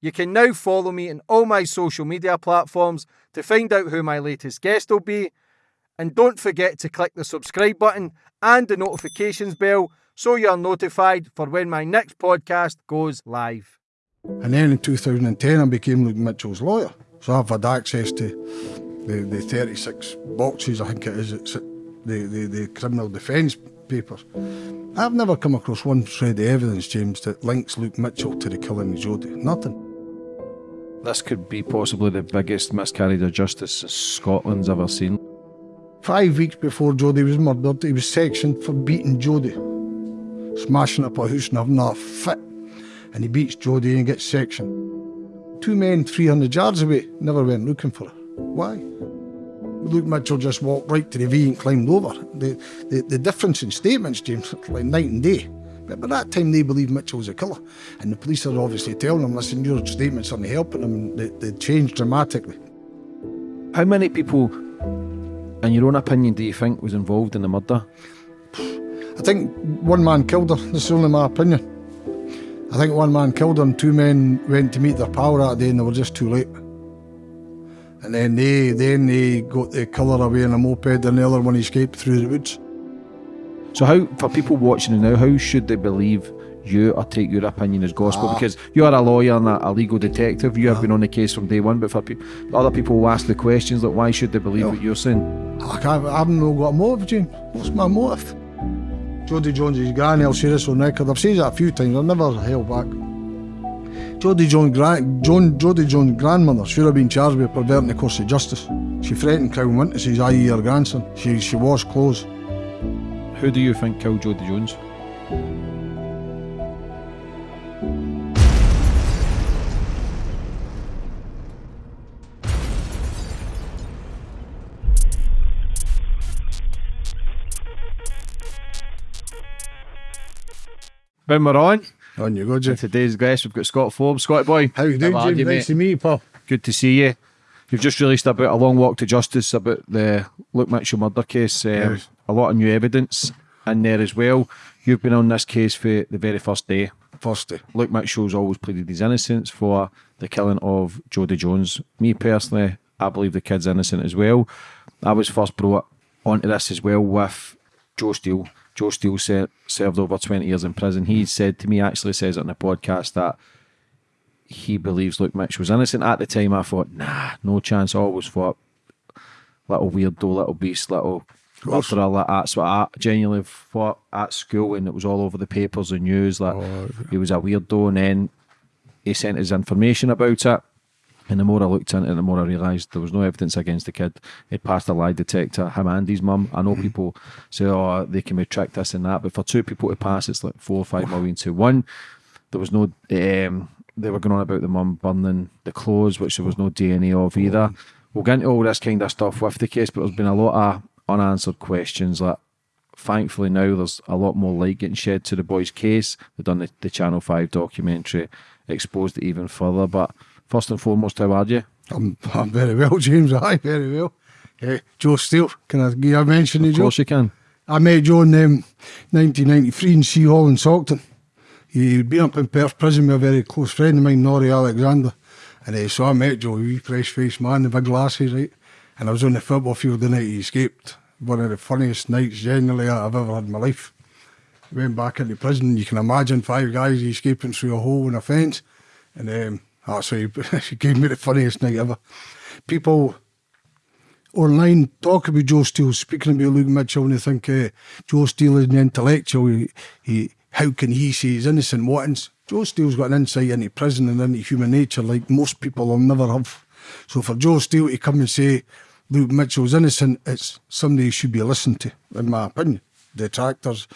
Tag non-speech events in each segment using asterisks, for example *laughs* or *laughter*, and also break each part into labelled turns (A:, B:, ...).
A: You can now follow me on all my social media platforms to find out who my latest guest will be. And don't forget to click the subscribe button and the notifications bell so you're notified for when my next podcast goes live.
B: And then in 2010, I became Luke Mitchell's lawyer. So I've had access to the, the 36 boxes, I think it is, it's the, the, the criminal defence papers. I've never come across one shred of evidence, James, that links Luke Mitchell to the killing of Jodie. Nothing.
C: This could be possibly the biggest miscarriage of justice Scotland's ever seen.
B: Five weeks before Jodie was murdered, he was sectioned for beating Jodie, smashing up a house and having a fit. And he beats Jodie and gets sectioned. Two men 300 yards away never went looking for her. Why? Luke Mitchell just walked right to the V and climbed over. The, the, the difference in statements, James, like night and day. But by that time, they believe Mitchell was a killer. And the police are obviously telling them, listen, your statements aren't helping them. They, they changed dramatically.
C: How many people, in your own opinion, do you think was involved in the murder?
B: I think one man killed her. This is only my opinion. I think one man killed her and two men went to meet their pal that day and they were just too late. And then they then they got the killer away in a moped and the other one escaped through the woods.
C: So how, for people watching now, how should they believe you or take your opinion as gospel?
B: Ah.
C: Because you are a lawyer and a, legal detective. You have been on the case from day one. But for pe- other people who ask the questions, like why should they believe
B: No.
C: what you're saying?
B: I, can't, I haven't no got a motive, James. What's my motive? Jodie Jones' is granny, I'll say this on record. I've said that a few times, I've never held back. Jodie Jones' gran- John, Jodie grandmother should have been charged with perverting the course of justice. She threatened Crown witnesses, i.e. her grandson. She, she washed clothes.
C: Who do you think killed Jodie Jones? Ben, we're on,
B: On you go, Jim.
C: today's guest, we've got Scott Forbes. Scott boy,
B: How you doing, Jim?
C: you,
B: Nice to meet you, pal.
C: Good to see you. You've just released about a long walk to justice about the Luke Mitchell murder case. Um,
B: Yes.
C: A lot of new evidence in there as well. You've been on this case for the very first day.
B: First day.
C: Luke Mitchell's always pleaded his innocence for the killing of Jodie Jones. Me personally, I believe the kid's innocent as well. I was first brought onto this as well with Joe Steele. Joe Steele ser- served over 20 years in prison. He said to me, actually says it on the podcast, that he believes Luke Mitchell was innocent. At the time, I thought, nah, no chance. I always thought, little weirdo, little beast, little
B: course.
C: murderer. Like, that's what I genuinely thought at school, and it was all over the papers and news. Like
B: Oh,
C: he was a weirdo, and then he sent his information about it. And the more I looked into it, the more I realised there was no evidence against the kid. He'd passed a lie detector, him and his mum. I know people say, oh, they can be tricked, this and that. But for two people to pass, it's like four or five million to one. There was no, um, they were going on about the mum burning the clothes, which there was no DNA of either. We'll get into all this kind of stuff with the case, but there's been a lot of unanswered questions that thankfully now there's a lot more light getting shed to the boy's case. They've done the, the Channel 5 documentary, exposed it even further. But first and foremost, how are you?
B: I'm, I'm very well, James. *laughs* Aye, very well. Eh, Joe Steele, can I you a mention of
C: Of
B: Joe?
C: course you can.
B: I met Joe in um, 1993 in Sea Hall in Saughton. He'd been up in Perth prison with a very close friend of mine, Norrie Alexander. And uh, so I met Joe, a wee fresh faced man, the big glasses, right? And I was on the football field the night he escaped. One of the funniest nights generally I've ever had in my life. Went back into prison, you can imagine five guys escaping through a hole in a fence. And um, that's why *laughs* he, gave me the funniest night ever. People online talk about Joe Steele, speaking about Luke Mitchell, and they think uh, Joe Steele is an intellectual. He, he, how can he say he's innocent? What? Joe Steele's got an insight into prison and into human nature like most people will never have. So for Joe Steele to come and say Luke Mitchell's innocent, it's somebody who should be listened to, in my opinion. Detractors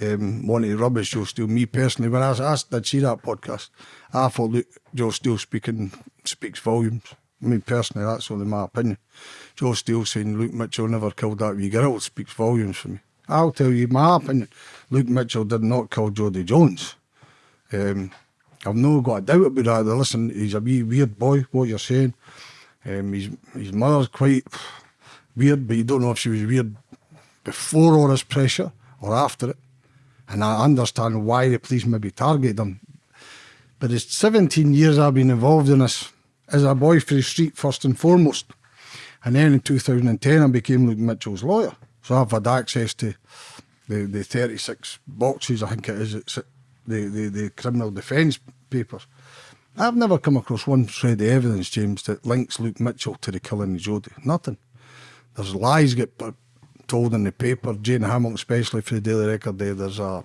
B: um, want to rubbish Joe Steele. Me personally, when I, was asked, I'd see that podcast, I thought Luke, Joe Steele speaking speaks volumes. Me personally, that's only my opinion. Joe Steele saying Luke Mitchell never killed that wee girl speaks volumes for me. I'll tell you my opinion. Luke Mitchell did not kill Jodie Jones. Um, I've no got a doubt about that. Listen, he's a wee weird boy, what you're saying. Um, his, his mother's quite weird, but you don't know if she was weird before all this pressure or after it. And I understand why the police maybe targeted him. But it's 17 years I've been involved in this as a boy for the street first and foremost. And then in 2010 I became Luke Mitchell's lawyer. So I've had access to the, the 36 boxes, I think it is, it's the, the, the criminal defence papers. I've never come across one shred of evidence, James, that links Luke Mitchell to the killing of Jodie. Nothing. There's lies get told in the paper. Jane Hamilton, especially for the Daily Record, there, there's a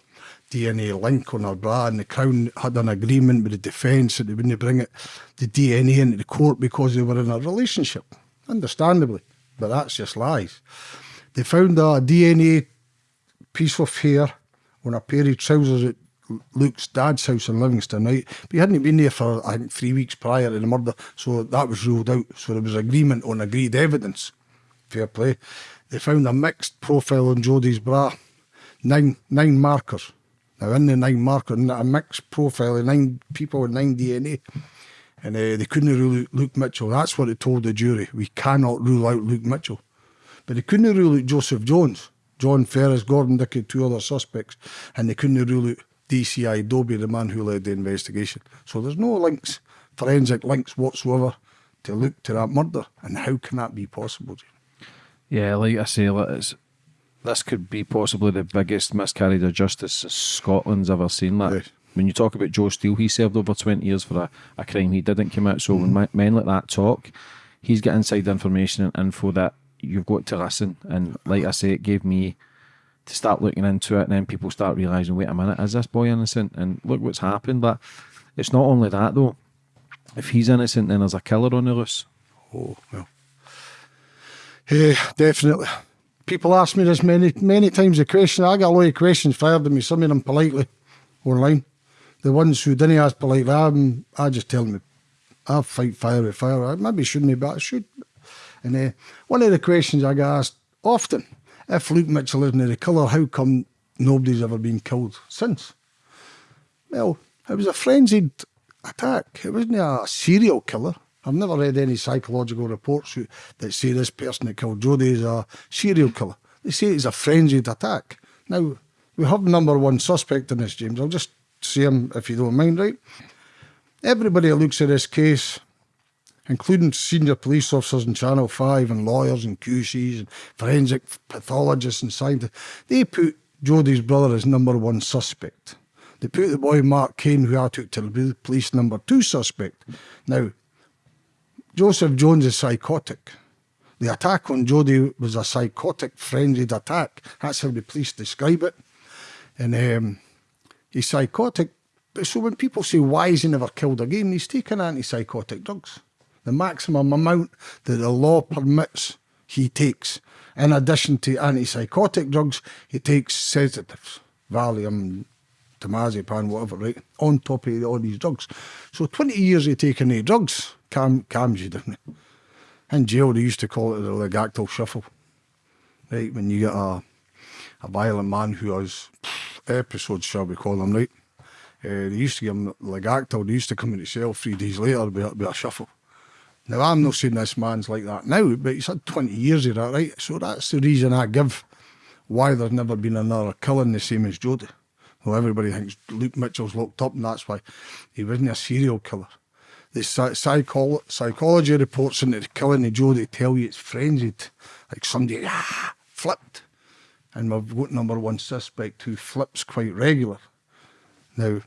B: DNA link on her bra, and the Crown had an agreement with the defence that they wouldn't bring it, the DNA into the court because they were in a relationship. Understandably, but that's just lies. They found a DNA piece of hair on a pair of trousers at Luke's dad's house in Livingston, right? But he hadn't been there for, I think, three weeks prior to the murder, so that was ruled out. So there was agreement on agreed evidence. Fair play. They found a mixed profile on Jodie's bra, nine nine markers. Now, in the nine markers, a mixed profile of nine people with nine DNA. And uh, they couldn't rule out Luke Mitchell. That's what they told the jury. We cannot rule out Luke Mitchell. But they couldn't rule out Joseph Jones, John Ferris, Gordon Dickey, two other suspects. And they couldn't rule out DCI Dobie, the man who led the investigation. So there's no links, forensic links whatsoever to look to that murder. And how can that be possible?
C: Yeah, like I say, it's, this could be possibly the biggest miscarriage of justice Scotland's ever seen. Like,
B: Yes.
C: When you talk about Joe Steele, he served over 20 years for a, a crime he didn't commit. So
B: Mm-hmm.
C: when my, men like that talk, he's got inside information and info that you've got to listen. And like I say, it gave me to start looking into it, and then people start realizing, wait a minute, is this boy innocent? And look what's happened. But it's not only that though. If he's innocent, then there's a killer on the loose.
B: Oh, well. Yeah, definitely. People ask me this many many times the question. I got a lot of questions fired at me, some of them politely online. The ones who didn't ask politely, I'm, I just tell them, I fight fire with fire. I maybe shouldn't, but I should. And uh, one of the questions I get asked often, if Luke Mitchell isn't the killer, how come nobody's ever been killed since? Well, it was a frenzied attack. It wasn't a serial killer. I've never read any psychological reports that say this person that killed Jodie is a serial killer. They say it's a frenzied attack. Now, we have number one suspect in this, James. I'll just see him if you don't mind, right? Everybody looks at this case, including senior police officers in Channel 5 and lawyers and QCs and forensic pathologists and scientists, they put Jodie's brother as number one suspect. They put the boy Mark Kane, who I took to the police, number two suspect. Now, Joseph Jones is psychotic. The attack on Jodie was a psychotic, frenzied attack. That's how the police describe it. And um, he's psychotic. So when people say, why has he never killed again? He's taken antipsychotic drugs. The maximum amount that the law permits, he takes. In addition to antipsychotic drugs, he takes sedatives, Valium, Temazepam, whatever, right? On top of all these drugs. So 20 years of taking the drugs calm, calms you down. In jail, they used to call it the Largactil shuffle. Right, when you get a, a violent man who has episodes, shall we call them, right? Uh, they used to give him Largactil, they used to come into cell three days later a, with a shuffle. Now, I'm not saying this man's like that now, but he's had 20 years of that, right? So that's the reason I give why there's never been another killing the same as Jodie. Well, everybody thinks Luke Mitchell's locked up, and that's why he wasn't a serial killer. The psy- psycholo- psychology reports into the killing of Jodie tell you it's frenzied, like somebody ah, flipped. And we've got number one suspect who flips quite regular. Now,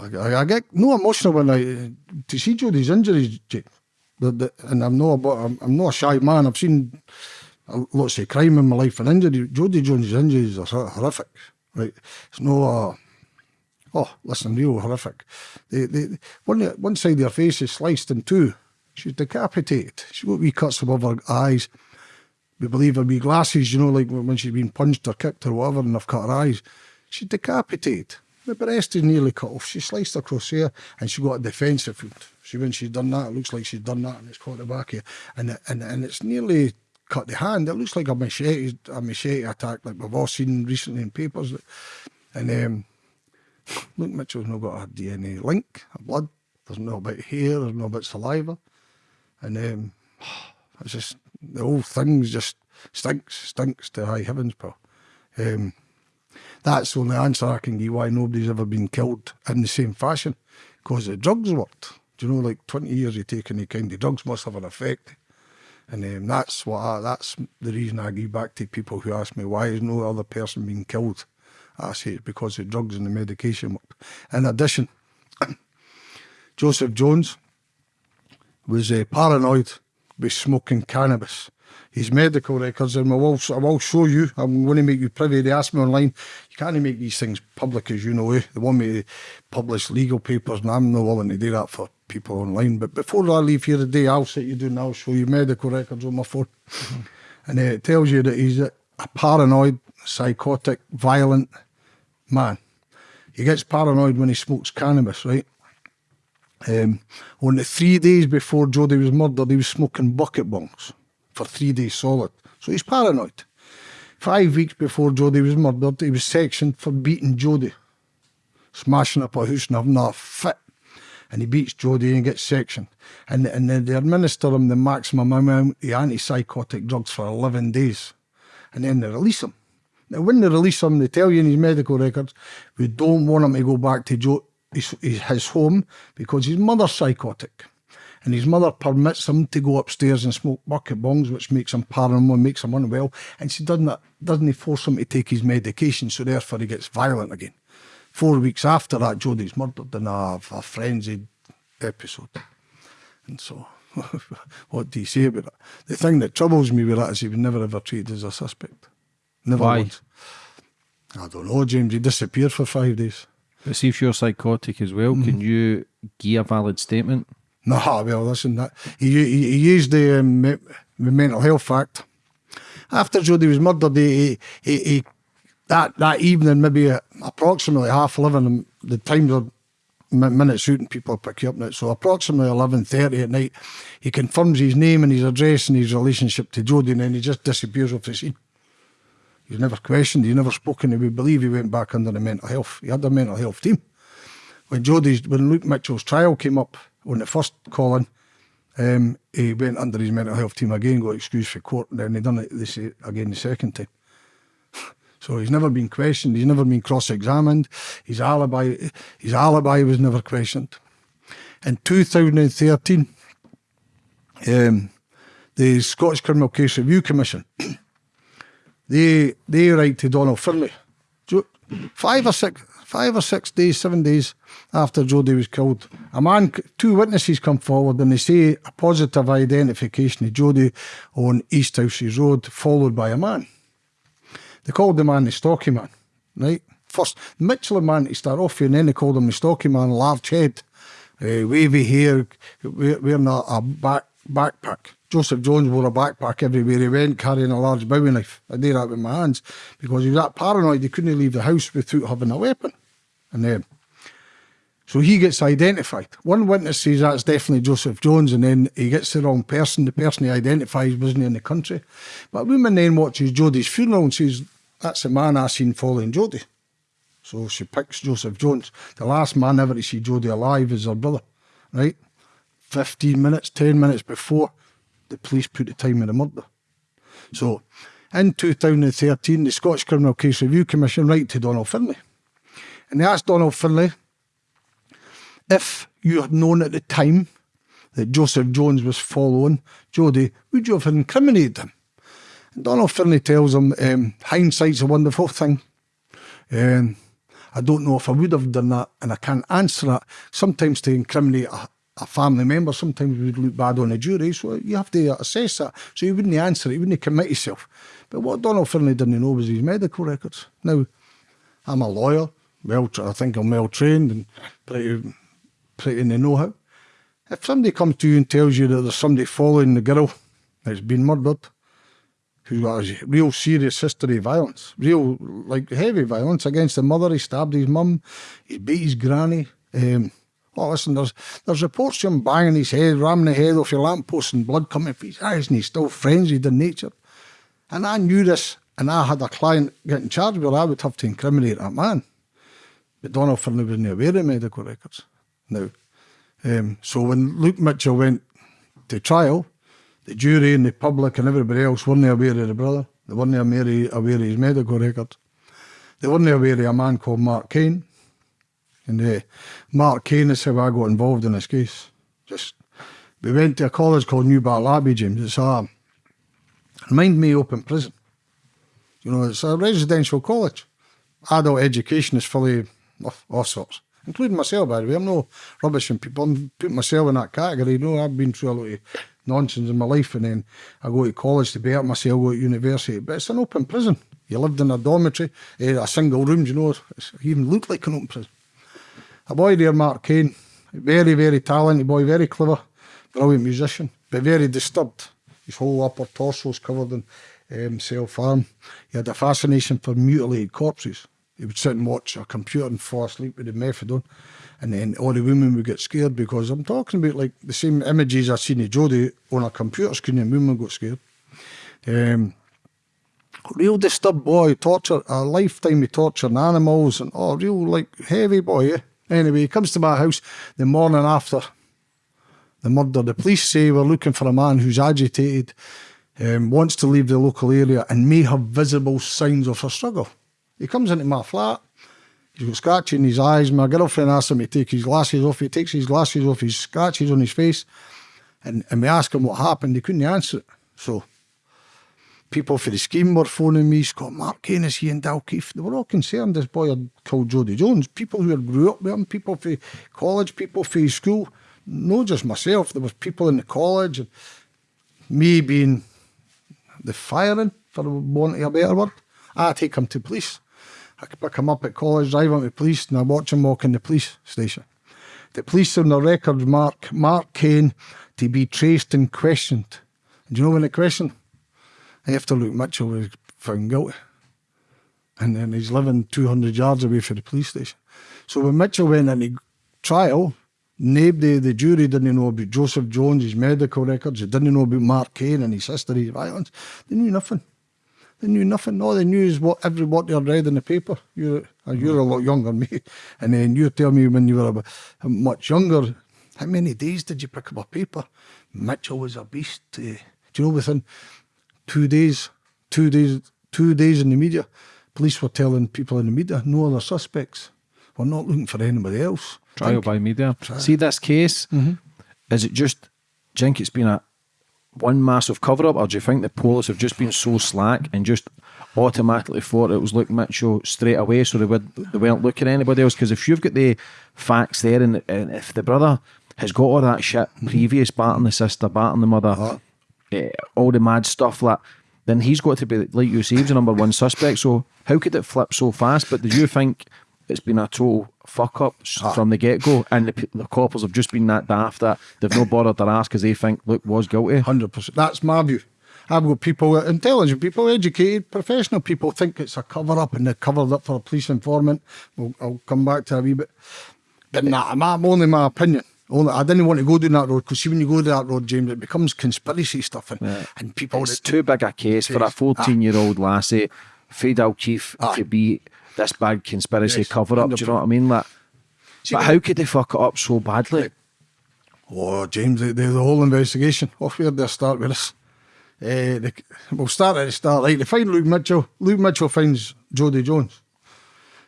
B: I, I, get no emotional when I to see Jodie's injuries. The, the, and I'm not about, I'm, I'm not a shy man. I've seen lots of crime in my life and injury. Jodie Jones' injuries are horrific. Right, it's no. Uh, oh, listen, real horrific. They, they, one one side of her face is sliced in two. She's decapitated. She's got wee cuts above her eyes. We believe her wee glasses, you know, like when she's been punched or kicked or whatever, and they've cut her eyes. She's decapitated. The breast is nearly cut off. She sliced across here, and she got a defensive wound. She when she's done that, it looks like she's done that, and it's caught the back here, and and and it's nearly cut the hand. It looks like a machete, a machete attack, like we've all seen recently in papers. And um, Luke Mitchell's not got a DNA link, a blood. There's no about hair. There's no about saliva, and um, it's just the whole thing's just stinks, stinks to high heavens, pal. Um, that's the only answer I can give why nobody's ever been killed in the same fashion. Because the drugs worked. Do you know, like 20 years of taking the kind of drugs must have an effect. And um, that's what I, that's the reason I give back to people who ask me why is no other person being killed. I say it's because the drugs and the medication worked. In addition, *coughs* Joseph Jones was uh, paranoid with smoking cannabis. His medical records, and I will, I will show you, I'm going to make you privy. They asked me online, you can't make these things public, as you know. Eh? They want me to publish legal papers, and I'm not willing to do that for people online. But before I leave here today, I'll sit you down, I'll show you medical records on my phone. Mm-hmm. And uh, it tells you that he's a, a paranoid, psychotic, violent man. He gets paranoid when he smokes cannabis, right? Um, on the three days before Jody was murdered, he was smoking bucket bongs for three days solid. So he's paranoid. Five weeks before Jody was murdered, he was sectioned for beating Jody, smashing up a house and having a fit. And he beats Jody and gets sectioned. And, and they administer him the maximum amount of antipsychotic drugs for 11 days. And then they release him. Now, when they release him, they tell you in his medical records, we don't want him to go back to jo- his, his home because his mother's psychotic. And his mother permits him to go upstairs and smoke bucket bongs, which makes him paranoid, makes him unwell. And she doesn't, doesn't force him to take his medication, so therefore he gets violent again. Four weeks after that, Jodie's murdered in a, a frenzied episode. And so, *laughs* what do you say about it? The thing that troubles me with that is he was never ever treated as a suspect. Never
C: Why?
B: once. I don't know, James. He disappeared for five days.
C: But see if you're psychotic as well, can mm. you give a valid statement?
B: No, *laughs* well, listen, that he, he, he used the, um, mental health act. After Jody was murdered, he, he, he that that evening, maybe uh, approximately half eleven, um, the times are minutes and people pick you up now. So approximately eleven thirty at night, he confirms his name and his address and his relationship to Jodie, and then he just disappears off the scene. He's never questioned, he's never spoken. We believe he went back under the mental health. He had a mental health team. When Jodie's, when Luke Mitchell's trial came up on the first calling, um, he went under his mental health team again, got excused for court, and then he done it this again the second time. *laughs* So he's never been questioned. He's never been cross-examined. His alibi, his alibi was never questioned. In 2013, um, the Scottish Criminal Case Review Commission *coughs* they they write to Donald Findlay. Five or six, five or six days, seven days after Jody was killed, a man, two witnesses come forward and they say a positive identification of Jody on Easthouses Road, followed by a man. They called the man the stocky man, right? First, Mitchell and man to start off with, and then they called him the stocky man, large head, uh, wavy hair, we- wearing a, a back, backpack. Joseph Jones wore a backpack everywhere he went, carrying a large bowie knife. I did that with my hands because he was that paranoid he couldn't leave the house without having a weapon. And then, so he gets identified. One witness says that's definitely Joseph Jones, and then he gets the wrong person. The person he identifies wasn't in the country. But a woman then watches Jodie's funeral and says, That's the man I seen following Jodie. So she picks Joseph Jones. The last man ever to see Jodie alive is her brother, right? 15 minutes, 10 minutes before the police put the time of the murder. So in 2013, the Scottish Criminal Case Review Commission write to Donald Findlay. And asked Donald Findlay if you had known at the time that Joseph Jones was following Jodie, would you have incriminated him? And Donald Findlay tells him, um, hindsight's a wonderful thing. Um, I don't know if I would have done that, and I can't answer that. Sometimes to incriminate a, a family member, sometimes we would look bad on a jury, so you have to assess that. So he wouldn't answer it, he wouldn't commit himself. But what Donald Findlay didn't know was his medical records. Now, I'm a lawyer, well, I think I'm well trained and pretty, pretty in the know-how. If somebody comes to you and tells you that there's somebody following the girl that's been murdered, who's got a real serious history of violence, real like heavy violence against the mother. He stabbed his mum, he beat his granny. Um, oh, listen, there's there's reports of him banging his head, ramming the head off your lamppost, and blood coming from his eyes, and he's still frenzied in nature. And I knew this, and I had a client getting charged with. I would have to incriminate that man. But Donald Findlay wasn't aware of medical records. Now, um, so when Luke Mitchell went to trial, the jury and the public and everybody else weren't aware of the brother. They weren't aware of his medical record. they weren't aware of a man called Mark Kane. And uh, Mark Kane is how I got involved in this case. Just we went to a college called Newbattle Abbey, James. It's a remind me up in prison. You know, it's a residential college. Adult education is fully all sorts, including myself, by the way. I'm no rubbishing people. I'm putting myself in that category. You know, I've been through a lot of nonsense in my life, and then I go to college to better myself, go to university. But it's an open prison. You lived in a dormitory, uh, a single room, you know, it even looked like an open prison. A boy there, Mark Kane, very, very talented boy, very clever, brilliant musician, but very disturbed. His whole upper torso was covered in um, self-harm. He had a fascination for mutilated corpses. He would sit and watch a computer and fall asleep with the methadone. And then all the women would get scared because I'm talking about like the same images I seen of Jodie on a computer screen and women got scared. Um, real disturbed boy, torture, a lifetime of torturing animals and oh, real like heavy boy, yeah? Anyway, he comes to my house the morning after the murder. The police say we're looking for a man who's agitated, um, wants to leave the local area and may have visible signs of a struggle. He comes into my flat. He's got scratches in his eyes. My girlfriend asks him to take his glasses off. He takes his glasses off. He's scratches on his face. And, and we ask him what happened. He couldn't answer it. So people for the scheme were phoning me. Scott Mark Kane is he in Dalkeith? They were all concerned this boy had called Jodie Jones. People who had grew up with him, people for college, people for school. Not just myself. There was people in the college. And me being the firing, for want of a better word. I take him to police. I could pick him up at college, drive him to police, and I watch him walk in the police station. The police on the record mark Mark Kane to be traced and questioned. And do you know when they questioned? After Luke Mitchell was found guilty. And then he's living 200 yards away from the police station. So when Mitchell went into trial, nobody, the jury didn't know about Joseph Jones, his medical records. They didn't know about Mark Kane and his history of violence. They knew nothing. They knew nothing. All they knew is what every what they had read in the paper. You're uh, you're a lot younger than me, *laughs* and then you tell me when you were a, much younger. How many days did you pick up a paper? Mitchell was a beast. Uh, do you know within two days, two days, two days in the media, police were telling people in the media no other suspects. We're not looking for anybody else.
C: Trial
B: Think-
C: by media. See this case? Is it just? Think it's been a one massive cover up, or do you think the police have just been so slack and just automatically thought it was Luke Mitchell straight away, so they would they weren't looking at anybody else? Because if you've got the facts there, and, and if the brother has got all that shit previous, batting the sister, batting the mother, eh, all the mad stuff like. Then he's got to be like you say, he's the number one suspect. So how could it flip so fast? But do you think it's been a total fuck up s- ah. from the get go, and the, the coppers have just been that daft that they've no bothered their ass because they think Luke was guilty?
B: Hundred percent. That's my view. I've got people, intelligent people, educated, professional people think it's a cover up and they're covered up for a police informant. Well, I'll come back to a wee bit. But nah, my, only my opinion. Only, I didn't want to go down that road because see, when you go down that road, James, it becomes conspiracy stuff and, and people.
C: It's too big a case for a ah. 14 year old lassie, Fade O'Keefe,
B: Aye. Ah.
C: to be this big conspiracy
B: Yes,
C: cover up. Do you know what I mean? Like, but how could they fuck it up so badly?
B: Oh, James, the, the, the whole investigation. Off where they start with this. Uh, the, we'll start at the start. Like they find Luke Mitchell. Luke Mitchell finds Jodie Jones.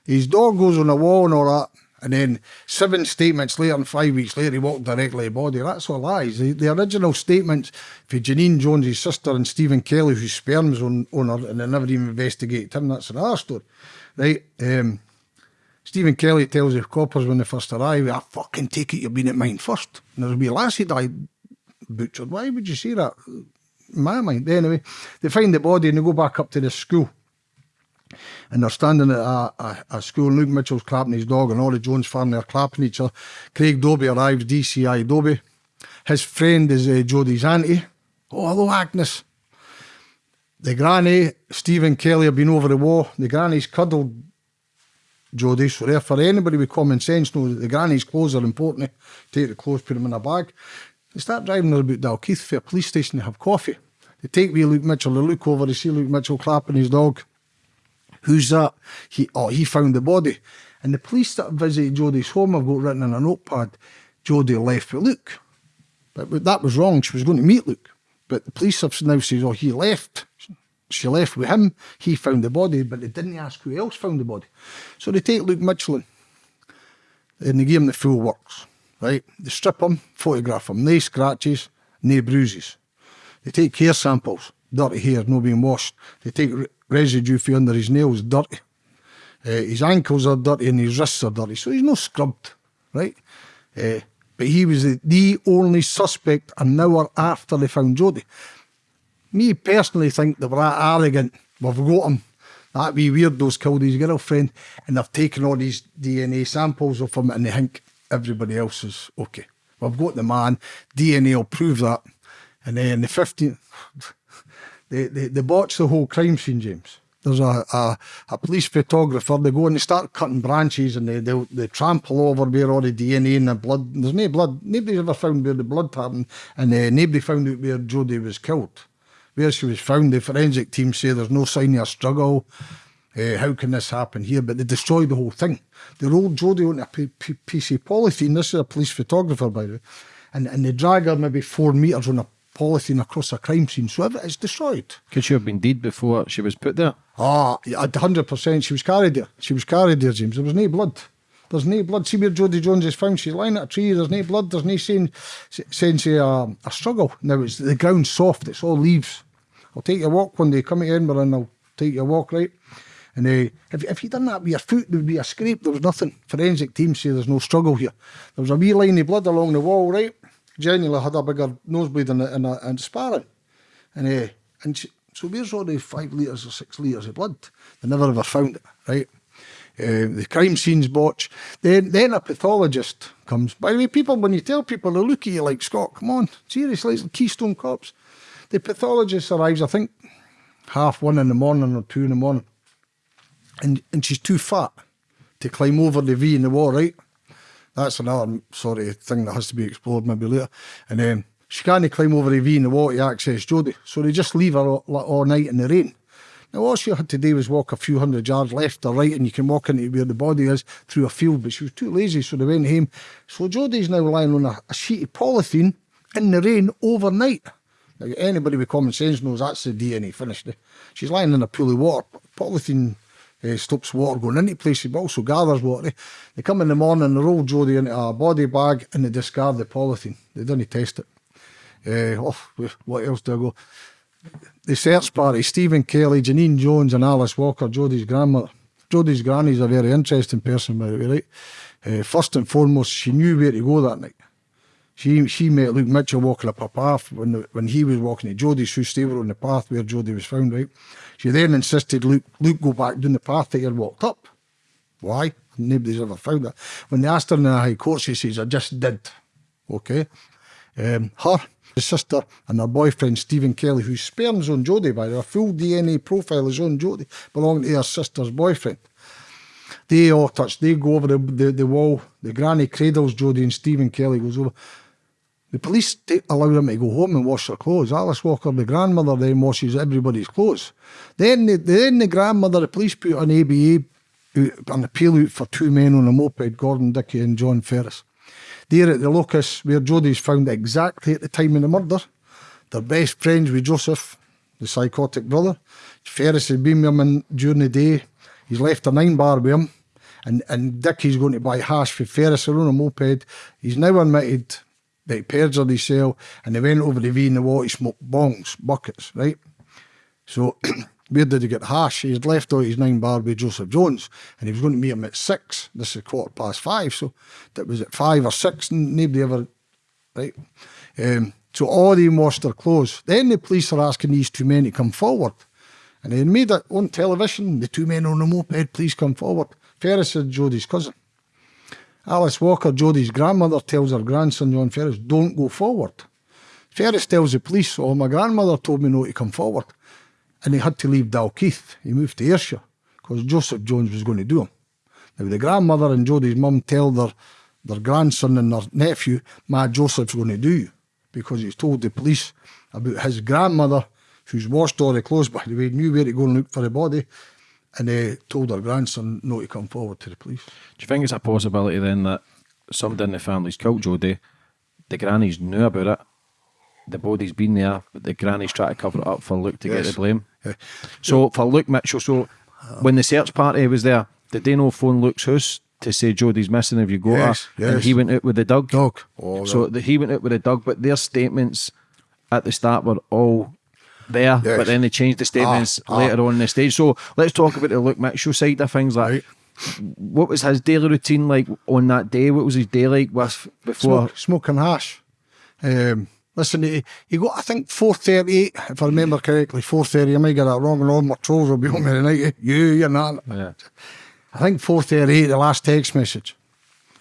B: His dog goes on the wall and all that. And then seven statements later and five weeks later, he walked directly to the body. That's all lies. The, the original statements for Janine Jones, his sister, and Stephen Kelly, whose sperm's on, on her, and they never even investigated him. That's another story. Right. Um, Stephen Kelly tells the coppers when they first arrive, I fucking take it you've been at mine first. And there's a wee lassie died butchered. Why would you say that? My mind. Anyway, they find the body and they go back up to the school. And they're standing at a, a, a school. Luke Mitchell's clapping his dog, and all the Jones family are clapping each other. Craig Dobie arrives, DCI Dobie. His friend is uh, Jodie's auntie. Oh, hello, Agnes. The granny, Stephen Kelly, have been over the wall. The granny's cuddled Jodie. So therefore, anybody with common sense knows that the granny's clothes are important. Eh? Take the clothes, put them in a bag. They start driving her about Dalkeith for a police station to have coffee. They take wee Luke Mitchell, they look over, they see Luke Mitchell clapping his dog. Who's that? He oh, he found the body. And the police that visited Jodie's home have got written in a notepad, Jodie left with Luke. But that was wrong. She was going to meet Luke. But the police have now said, oh, he left. she left with him. He found the body, but they didn't ask who else found the body. So they take Luke Michelin and they give him the full works, right? They strip him, photograph him, no scratches, no bruises. They take hair samples, dirty hair, no being washed. They take re- residue from under his nails, dirty. Uh, his ankles are dirty and his wrists are dirty, so he's not scrubbed, right? Uh, but he was the, only suspect an hour after they found Jodie. Me personally think they were that arrogant. We've got him. That wee weirdo's killed his girlfriend and they've taken all these DNA samples of him and they think everybody else is okay. We've got the man, DNA will prove that. And then the 15th, *laughs* they, they, they botched the whole crime scene, James. There's a, a, a police photographer, they go and they start cutting branches and they, they, they trample over where all the DNA and the blood, there's no blood, nobody's ever found where the blood happened and uh, nobody found out where Jodie was killed. Where she was found, the forensic team say there's no sign of a struggle. Uh, how can this happen here? But they destroyed the whole thing. They rolled Jodie on a piece of polythene. This is a police photographer, by the way. And, and they drag her maybe four metres on a polythene across a crime scene. So it's destroyed.
C: Could she have been dead before she was put there?
B: Ah, a hundred percent. She was carried there. She was carried there, James. There was no blood. There's no blood. See where Jodie Jones is found. She's lying at a tree. There's no blood. There's no sign, sense of a, a struggle. Now it's the ground's soft. It's all leaves. I'll take you a walk one day. Come to Edinburgh and I'll take you a walk, right? And uh, if, if you done that with your foot, there would be a scrape. There was nothing. Forensic team say there's no struggle here. There was a wee line of blood along the wall, right? Genuinely had a bigger nosebleed in, a, in, a, in sparring. And, uh, and she, so where's all the five litres or six litres of blood? They never ever found it, right? Uh, the crime scene's botched. Then, then a pathologist comes. By the way, people, when you tell people, they look at you like, Scott, come on, seriously, it's Keystone Cops. The pathologist arrives, I think, half one in the morning or two in the morning. And, and she's too fat to climb over the V in the wall, right? That's another sort of thing that has to be explored maybe later. And then she can't climb over the V in the water to access Jodie. So they just leave her all, all night in the rain. Now, all she had to do was walk a few hundred yards left or right, and you can walk into where the body is through a field. But she was too lazy, so they went home. So Jodie's now lying on a, a sheet of polythene in the rain overnight. Now, anybody with common sense knows that's the DNA finished. Eh? She's lying in a pool of water. Polythene uh, stops water going into places, but also gathers water. They come in the morning, they roll Jodie into a body bag, and they discard the polythene. They don't test it. Uh, oh, what else do I go? The search party, Stephen Kelly, Janine Jones and Alice Walker, Jodie's grandmother. Jodie's granny's a very interesting person, by the way, right? Uh, first and foremost, she knew where to go that night. She she met Luke Mitchell walking up a path when the, when he was walking to Jodie's. They were on the path where Jodie was found, right? She then insisted Luke Luke go back down the path that he walked up. Why? Nobody's ever found that. When they asked her in the High Court, she says, I just did. Okay. Um, her, sister, and her boyfriend, Stephen Kelly, whose sperm's on Jodie, by the way, full DNA profile is on Jodie, belonging to her sister's boyfriend. They all touch, they go over the, the, the wall, the granny cradles Jodie and Stephen Kelly goes over. The police allow them to go home and wash their clothes. Alice Walker, the grandmother, then washes everybody's clothes. Then the, then the grandmother, the police put an ABA out, uh, an appeal out for two men on a moped, Gordon Dickey and John Ferris. They're at the locus where Jodie's found exactly at the time of the murder. They're best friends with Joseph, the psychotic brother. Ferris has been with him during the day. He's left a nine bar with him. And, and Dickie's going to buy hash for Ferris on a moped. He's now admitted he perjured his cell and they went over the V in the water, he smoked bongs, buckets, right? So *clears throat* where did he get hash? He had left out his nine bar with Joseph Jones and he was going to meet him at six. This is quarter past five, so that was at five or six and nobody ever, right? Um, so all they washed their clothes. Then the police are asking these two men to come forward. And they made it on television, the two men on the moped, please come forward. Ferris is Jodie's cousin. Alice Walker, Jodie's grandmother, tells her grandson John Ferris, don't go forward. Ferris tells the police, oh, my grandmother told me not to come forward. And he had to leave Dalkeith. He moved to Ayrshire because Joseph Jones was going to do him. Now, the grandmother and Jodie's mum tell their, their grandson and their nephew, my Joseph's going to do you because he's told the police about his grandmother, who's washed all the clothes, by the way, knew where to go and look for the body, and uh, told her grandson not to come forward to the police.
C: Do you think it's a possibility then that somebody in the family's killed Jodie, the grannies knew about it, the body's been there, but the grannies trying to cover it up for Luke to get the blame.
B: Yeah.
C: So for Luke Mitchell, so when the search party was there, did they no phone Luke's house to say Jodie's missing? Have you got
B: Yes,
C: her? And
B: yes.
C: he went out with the dog.
B: Dog. Oh,
C: so the, he went out with the dog, but their statements at the start were all there,
B: Yes.
C: but then they changed the statements
B: Ah, ah.
C: later on in the stage. So let's talk about the Luke Mitchell side of things. Like,
B: Right.
C: what was his daily routine like on that day? What was his day like with before?
B: Smoke, smoking hash. Um, listen, he, he got, I think, 438, if I remember correctly, 430. I might get that wrong, and all my trolls will be on me tonight. *laughs* You, you're not.
C: Yeah.
B: I think 438, the last text message.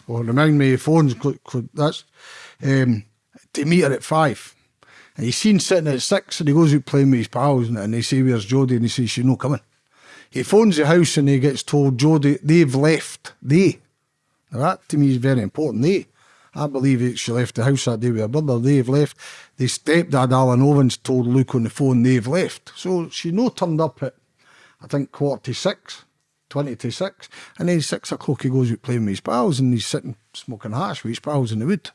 B: Well, remind me, of phones, that's um, to meet her at five. And he's seen sitting at six, and he goes out playing with his pals, and, and they say, Where's Jodie? And he says, She's not coming. He phones the house and he gets told, Jodie, they've left. They. Now, that to me is very important. They. I believe she left the house that day with her brother. They've left. The stepdad, Alan Owens, told Luke on the phone they've left. So she no turned up at, I think, quarter to six, 20 to six. And then six o'clock he goes out playing with his pals and he's sitting smoking hash with his pals in the wood.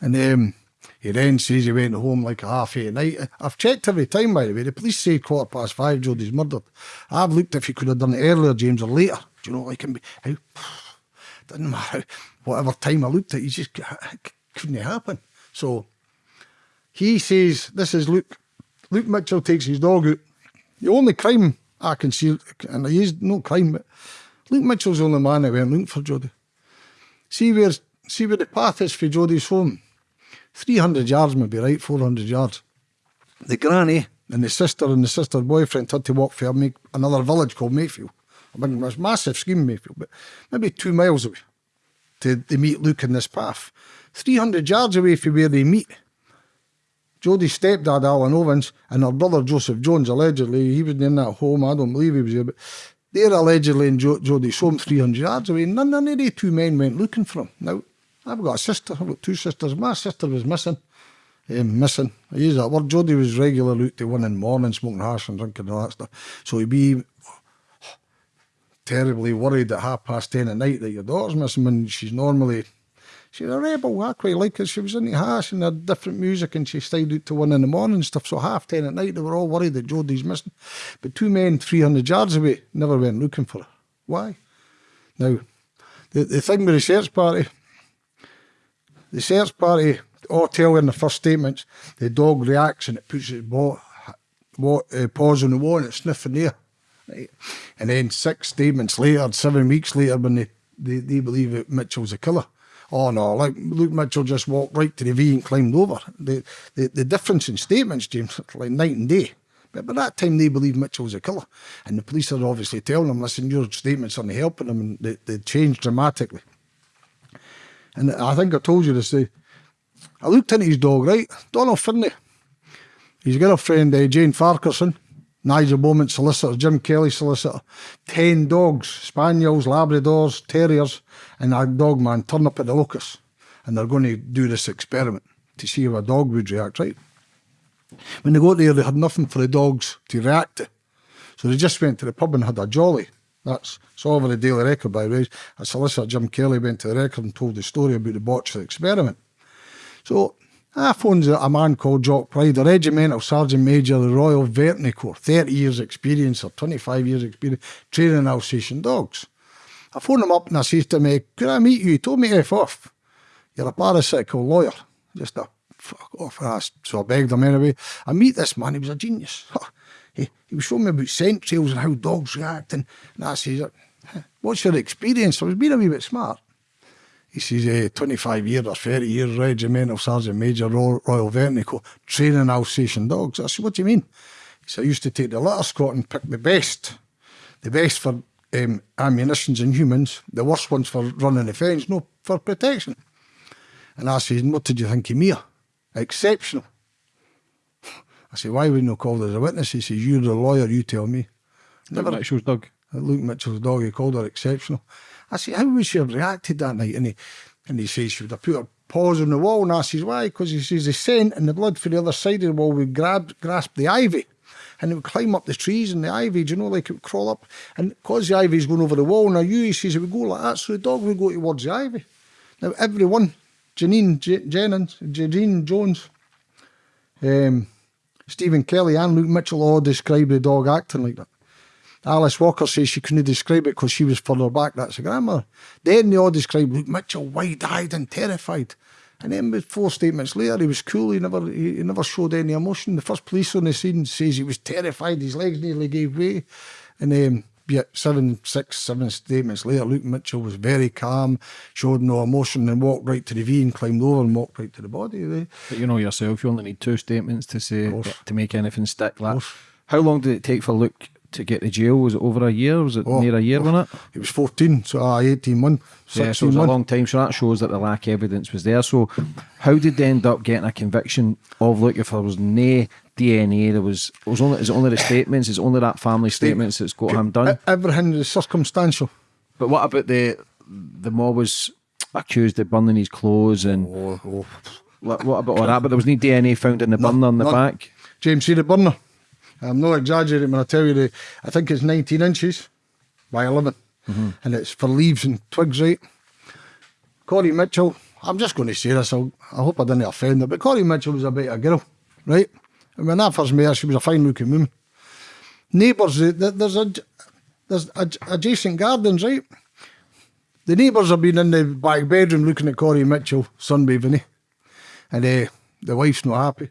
B: And um, he then says he went home like a half eight at night. I've checked every time, by the way. The police say quarter past five, Jodie's murdered. I've looked if he could have done it earlier, James, or later. Do you know, what I like, how, *sighs* doesn't matter. *laughs* Whatever time I looked at, he just *laughs* couldn't happen. So he says, this is Luke. Luke Mitchell takes his dog out. The only crime I can see, and he is no crime, but Luke Mitchell's the only man that went looking for Jodie. See where, see where the path is for Jodie's home. 300 yards, maybe, right? 400 yards. The granny and the sister and the sister's boyfriend had to walk for make another village called Mayfield. I mean, it was massive scheme, Mayfield, but maybe two miles away to they meet Luke in this path. 300 yards away from where they meet. Jodie's stepdad, Alan Owens, and her brother, Joseph Jones, allegedly, he was in that home. I don't believe he was there, but they're allegedly in jo- Jodie's home 300 yards away. None, none of the two men went looking for him. Now, I've got a sister, I've got two sisters. My sister was missing. Um, missing. I use that word. Jody was regular out to one in the morning, smoking hash and drinking all that stuff. So he'd be terribly worried at half past ten at night that your daughter's missing when she's normally she's a rebel. I quite like her. She was into hash and had different music and she stayed out to one in the morning and stuff. So half ten at night they were all worried that Jodie's missing. But two men three hundred yards away never went looking for her. Why? Now the the thing with the search party the search party all tell in the first statements the dog reacts and it puts its bo- wa- uh, paws on the wall and it's sniffing there. Right? And then six statements later, seven weeks later, when they, they, they believe that Mitchell's a killer. Oh no, like Luke Mitchell just walked right to the V and climbed over. The, the, the difference in statements, James, *laughs* like night and day. But by that time, they believe was a killer. And the police are obviously telling them, listen, your statements aren't helping them. And they, they changed dramatically. And I think I told you this. I looked into his dog, right? Donald Findlay. His girlfriend, uh, Jane Farquharson, Nigel Bowman solicitor, Jim Kelly solicitor. Ten dogs, Spaniels, Labradors, Terriers, and a dog man turn up at the locus. And they're going to do this experiment to see how a dog would react, right? When they got there, they had nothing for the dogs to react to. So they just went to the pub and had a jolly. That's all over the Daily Record, by the way. A solicitor, Jim Kelly, went to the record and told the story about the botched experiment. So I phoned a man called Jock Pride, a regimental sergeant major of the Royal Veterinary Corps, 30 years experience or 25 years experience training Alsatian dogs. I phoned him up and I says to him, eh, could I meet you? He told me F off. You're a parasitical lawyer. Just a fuck off. So I begged him anyway. I meet this man, he was a genius. *laughs* He, was showing me about scent trails and how dogs react. And, and I says, what's your experience? I was being a wee bit smart. He says, eh, 25 years or 30 years regimental sergeant major Royal, Royal Corps, training Alsatian dogs. I said, what do you mean? He said, I used to take the litter squad and pick the best. The best for um, ammunitions and humans, the worst ones for running the fence, no, for protection. And I said, what did you think of me? Exceptional. I said, why wouldn't you call as a witness? He says, you're the lawyer, you tell me.
C: Luke Mitchell's dog.
B: Luke Mitchell's dog, he called her exceptional. I said, how would she have reacted that night? And he, and he says she would have put her paws on the wall. And I says, why? Because he says the scent and the blood from the other side of the wall would grab, grasp the ivy. And it would climb up the trees and the ivy, do you know, like it would crawl up. And because the ivy's going over the wall, now you, he says, it would go like that, so the dog would go towards the ivy. Now, everyone, Janine J- Jennings, Janine Jones, Um, Stephen Kelly and Luke Mitchell all described the dog acting like that. Alice Walker says she couldn't describe it because she was further back. That's a grandmother. Then they all described Luke Mitchell wide-eyed and terrified. And then with four statements later, he was cool. He never he, he never showed any emotion. The first police on the scene says he was terrified. His legs nearly gave way. And um, seven, six, seven statements later, Luke Mitchell was very calm, showed no emotion, and walked right to the V and climbed over and walked right to the body. They,
C: But you know yourself, you only need two statements to say to make anything stick. How long did it take for Luke to get to jail? Was it over a year? Was it near a year, wasn't it?
B: He was 14, so uh, 18 months,
C: Yeah, so it was a long time. So that shows that the lack of evidence was there. So how did they end up getting a conviction of Luke if there was no DNA? There was it was only is it only the statements? Is it only that family statements that's got him done?
B: Everything is circumstantial.
C: But what about the the mob was accused of burning his clothes and
B: Oh, oh.
C: what, what about all that? But there was no DNA found in the burner on the back.
B: James, see the burner? I'm not exaggerating when I tell you the. I think it's 19 inches by 11, mm-hmm. and it's for leaves and twigs, right? Corey Mitchell. I'm just going to say this. I'll, I hope I didn't offend her, but Corey Mitchell was a bit of a girl, right? When I first her, she was a fine-looking woman. Neighbours, th- th- there's a there's ad- adjacent gardens, right? The neighbours have been in the back bedroom looking at Corey Mitchell sunbathing, eh? and uh, the wife's not happy.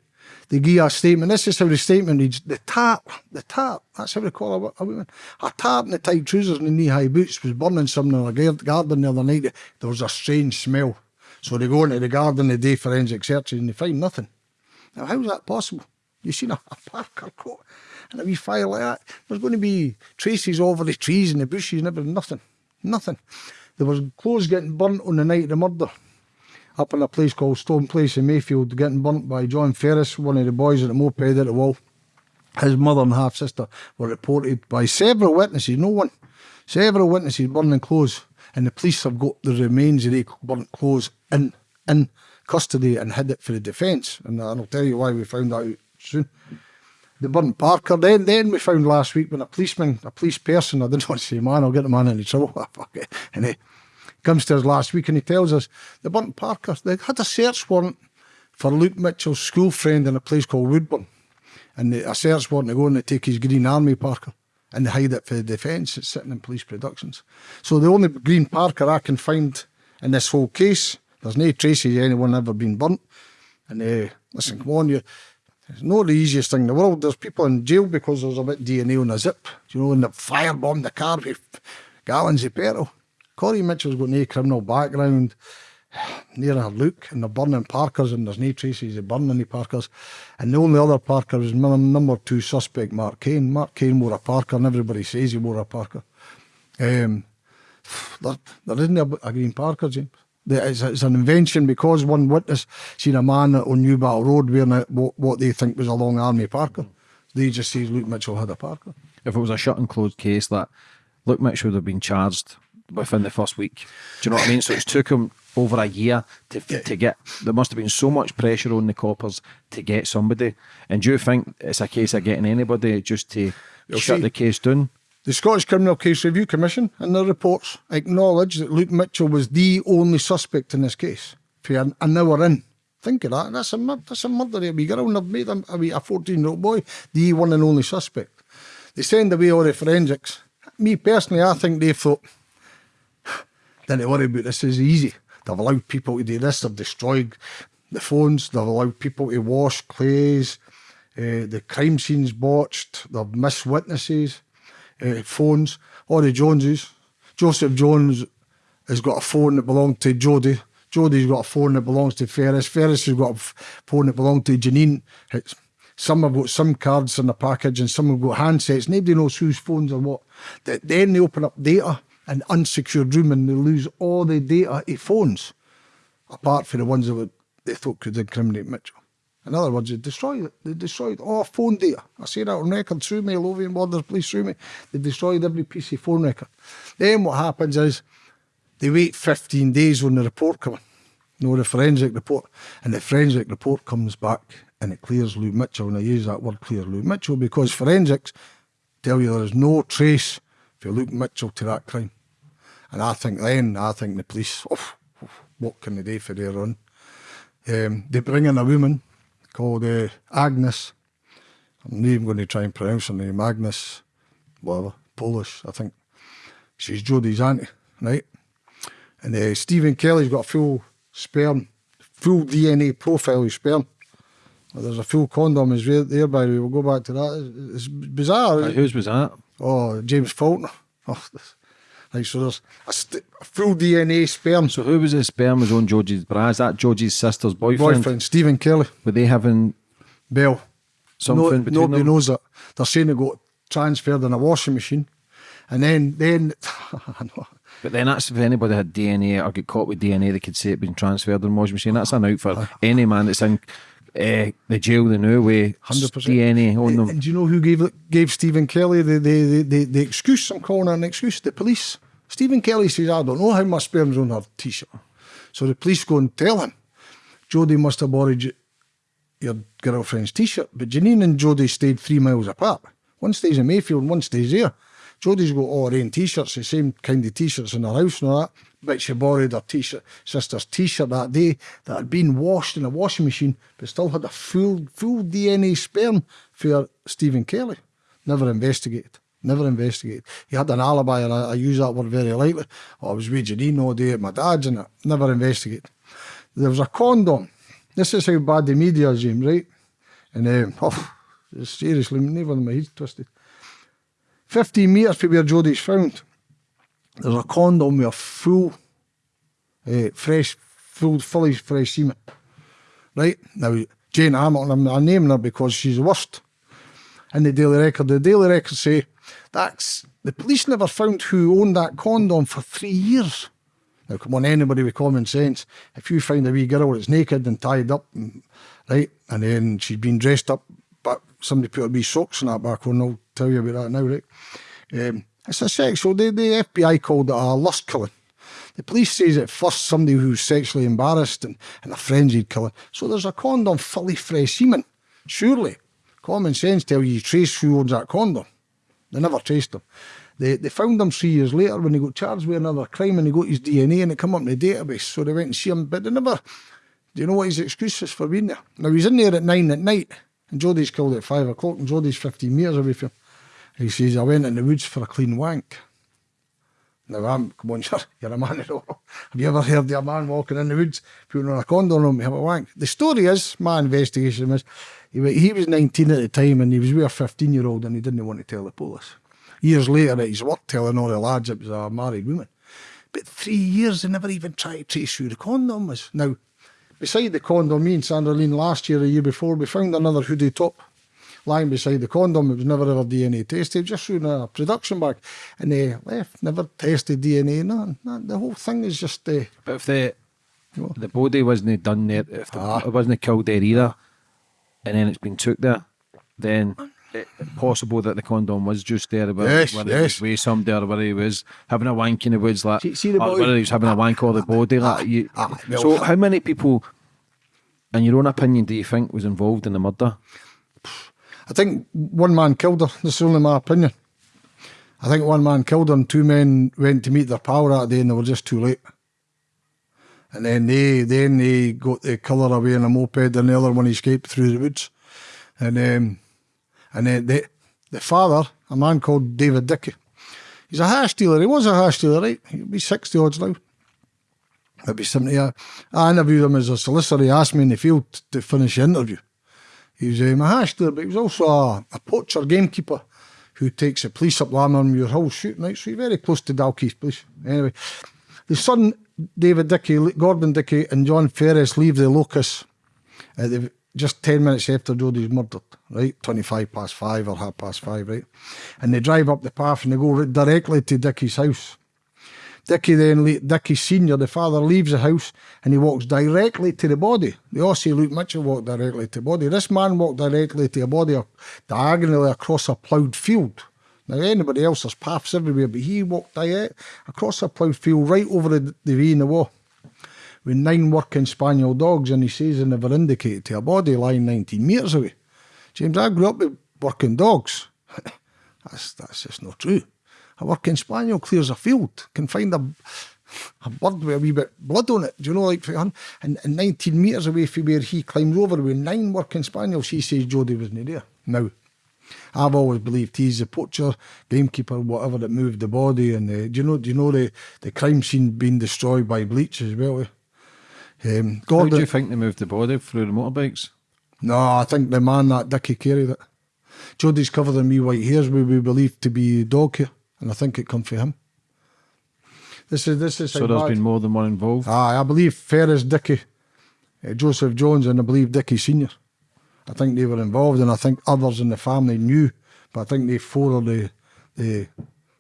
B: They give a statement. This is how the statement reads: the tap, the tap. That's how they call a, a woman. A tap in the tight trousers and the knee-high boots was burning something in a garden the other night. There was a strange smell. So they go into the garden the day forensic searches and they find nothing. Now, how's that possible? You seen a, a Parker coat and a wee fire like that? There's going to be traces over the trees and the bushes and everything. Nothing. Nothing. There was clothes getting burnt on the night of the murder up in a place called Stone Place in Mayfield, getting burnt by John Ferris, one of the boys at the moped at the wall. His mother and half sister were reported by several witnesses, no one, several witnesses burning clothes, and the police have got the remains of the burnt clothes in in custody and hid it for the defence. And I'll tell you why we found out soon. The burnt Parker. Then, then we found last week when a policeman, a police person, I didn't want *laughs* to say man, I'll get the man into trouble. *laughs* Fuck it. And he comes to us last week and he tells us the burnt Parker. They had a search warrant for Luke Mitchell's school friend in a place called Woodburn, and the, a search warrant to go and they take his Green Army Parker and they hide it for the defence. It's sitting in police productions. So the only Green Parker I can find in this whole case, there's no traces of anyone ever been burnt. And uh, listen, come on, you. It's not the easiest thing in the world. There's people in jail because there's a bit DNA on a zip. You know, and they firebombed the car with gallons of petrol. Corey Mitchell's got no criminal background. *sighs* Near a look, and they're burning Parkers, and there's no traces of burning any Parkers. And the only other Parker is number two suspect, Mark Kane. Mark Kane wore a Parker, and everybody says he wore a Parker. Um, *sighs* there, there isn't a, a green Parker, James. It's, an invention because one witness seen a man on Newbattle Road wearing a, what, what they think was a long army Parker. They just say Luke Mitchell had a Parker.
C: If it was a shut and closed case, that Luke Mitchell would have been charged within the first week. Do you know what I mean? So it took him over a year to to get. There must have been so much pressure on the coppers to get somebody. And do you think it's a case of getting anybody just to
B: You'll
C: shut
B: see.
C: the case down?
B: The Scottish Criminal Case Review Commission, in their reports, acknowledge that Luke Mitchell was the only suspect in this case for an, an hour in. Think of that. That's a, that's a murder of a wee girl, and they've made a a 14 year old boy the one and only suspect. They send away all the forensics. Me personally, I think they thought, *sighs* don't worry about this, is easy. They've allowed people to do this, they've destroyed the phones, they've allowed people to wash clays, uh, the crime scene's botched, they've missed witnesses, uh, phones, the Joneses. Joseph Jones has got a phone that belonged to Jodi. Jodi's got a phone that belongs to Ferris. Ferris has got a phone that belonged to Janine. It's, some have got SIM cards in the package and some have got handsets. Nobody knows whose phones are what. Then they open up data in unsecured room and they lose all the data of phones, apart from the ones that they thought could incriminate Mitchell. In other words, they destroyed. They destroyed all phone data. I say that on record through me, Lothian Borders Police through me. They destroyed every piece of phone record. Then what happens is they wait 15 days on the report coming. No, the forensic report. And the forensic report comes back and it clears Lou Mitchell. And I use that word clear Lou Mitchell because forensics tell you there is no trace for Luke Mitchell to that crime. And I think then, I think the police, oh, what can they do for their own? Um, they bring in a woman called uh, Agnes. I'm not even going to try and pronounce her name. Agnes, whatever, Polish, I think. She's Jodi's auntie, right? And uh, Stephen Kelly's got a full sperm, full DNA profile of sperm. Well, there's a full condom is there, there by the way. We'll go back to that. It's, it's bizarre.
C: Right, whose was that?
B: Oh, James Faulkner. *laughs* Oh, this- right, so there's a, st- a full DNA sperm.
C: So who was the sperm was on Jodi's bra? Is that Jodi's sister's boyfriend?
B: boyfriend, Stephen Kelly,
C: Were they having
B: Bell.
C: something
B: No,
C: between
B: nobody
C: them?
B: knows it. They're saying it got transferred in a washing machine. And then, then, *laughs*
C: But then that's if anybody had DNA or get caught with DNA, they could say it been transferred in a washing machine. That's an out for any man that's in uh, the jail the new way.
B: 100%.
C: DNA on them.
B: And do you know who gave gave Stephen Kelly the, the, the, the, the excuse? I'm calling it an excuse. The police. Stephen Kelly says, I don't know how my sperm's on her t shirt. So the police go and tell him, Jodi must have borrowed your girlfriend's t shirt. But Janine and Jodi stayed three miles apart. One stays in Mayfield, one stays there. Jodi's got all her own t shirts, the same kind of t shirts in her house and all that. But she borrowed her t shirt, sister's t shirt that day that had been washed in a washing machine, but still had a full full DNA sperm for Stephen Kelly. Never investigated. Never investigated. He had an alibi, and I, I use that word very lightly. Oh, I was with Janine all day at my dad's, and it. Never investigated. There was a condom. This is how bad the media is, James, right? And um, oh, seriously, never my head's twisted. 15 metres from where Jodi's found, there's a condom with a full, uh, fresh, full, fully fresh semen. Right? Now, Jane Hamilton, I'm, I'm naming her because she's the worst. In the Daily Record, the Daily Record say that's the police never found who owned that condom for three years. Now, come on, anybody with common sense, if you find a wee girl that's naked and tied up, and, right, and then she's been dressed up, but somebody put a wee socks in that back on, I'll tell you about that now, right? Um, it's a sexual, the, the FBI called it a lust killing. The police says at first somebody who's sexually embarrassed and, and a frenzied killing. So there's a condom fully fresh semen. Surely, common sense tell you, you trace who owns that condom. They never traced him. They, they found him three years later when he got charged with another crime and he got his DNA and it come up in the database. So they went and see him, but they never. Do you know what his excuse is for being there? Now he's in there at nine at night and Jodi's killed at five o'clock and Jodi's 15 metres away from him. He says, I went in the woods for a clean wank. Now, I'm, come on, *laughs* sir, you're a man at all. Have you ever heard of a man walking in the woods, putting on a condom on him, have a wank? The story is, my investigation is, he, he was 19 at the time and he was with a 15 year old and he didn't want to tell the police. Years later at his work, telling all the lads it was a married woman. But three years, they never even tried to trace who the condom was. Now, beside the condom, me and Sandra Lean last year, a year before, we found another hoodie top lying beside the condom. It was never ever DNA tested, just showing a production bag. And they left, never tested DNA, none. none. The whole thing is just, uh,
C: But if the the body wasn't done there, if the, ah. it wasn't killed there either, and then it's been took there, then it, possible that the condom was just there, whether,
B: Yes,
C: whether it
B: yes.
C: was with somebody or whether he was having a wank in the woods, like
B: See- see the
C: or
B: boy-
C: whether he was having a wank or the body, like ah, you.
B: ah, ah
C: so, how many people, in your own opinion, do you think was involved in the murder?
B: I think one man killed her. This is only my opinion. I think one man killed her and two men went to meet their pal that day and they were just too late. And then they then they got the killer away in a moped and the other one escaped through the woods. And um, and then the the father, a man called David Dickey, he's a hash dealer. He was a hash dealer, right? He'll be 60 odds now. 70. I, I interviewed him as a solicitor. He asked me in the field to finish the interview. He um, a hash but he was also a, a poacher gamekeeper who takes the police up Lammermuir Hill shooting night, So he's very close to Dalkeith Police. Anyway, the son, David Dickey, Gordon Dickey, and John Ferris leave the locus the, just 10 minutes after Jodi's murdered, right? 25 past five or half past five, right? And they drive up the path and they go directly to Dickey's house. Dickie then, Dickie Senior, the father, leaves the house and he walks directly to the body. They all say Luke Mitchell walked directly to the body. This man walked directly to a body diagonally across a ploughed field. Now, anybody else, there's paths everywhere, but he walked direct across a ploughed field right over the, the V in the wall with nine working spaniel dogs, and he says they never indicated to a body lying 19 metres away. James, I grew up with working dogs. *laughs* that's, that's just not true. A working spaniel clears a field, can find a a bird with a wee bit of blood on it. Do you know, like, and, and 19 metres away from where he climbs over with nine working spaniels, she says Jodi wasn't there. Now, I've always believed he's the poacher, gamekeeper, whatever that moved the body. And uh, do you know? Do you know the, the crime scene being destroyed by bleach as well? eh? Um,
C: How do you think they moved the body through the motorbikes?
B: no, I think the man that Dickie carried it. Jodi's covered in wee white hairs, we we believe to be dog hair, and I think it come from him. This is this is
C: So
B: how
C: there's
B: bad-
C: been more than one involved.
B: Aye, I believe Ferris, Dickie, uh, Joseph Jones, and I believe Dickie Senior. I think they were involved, and I think others in the family knew, but I think they four are the the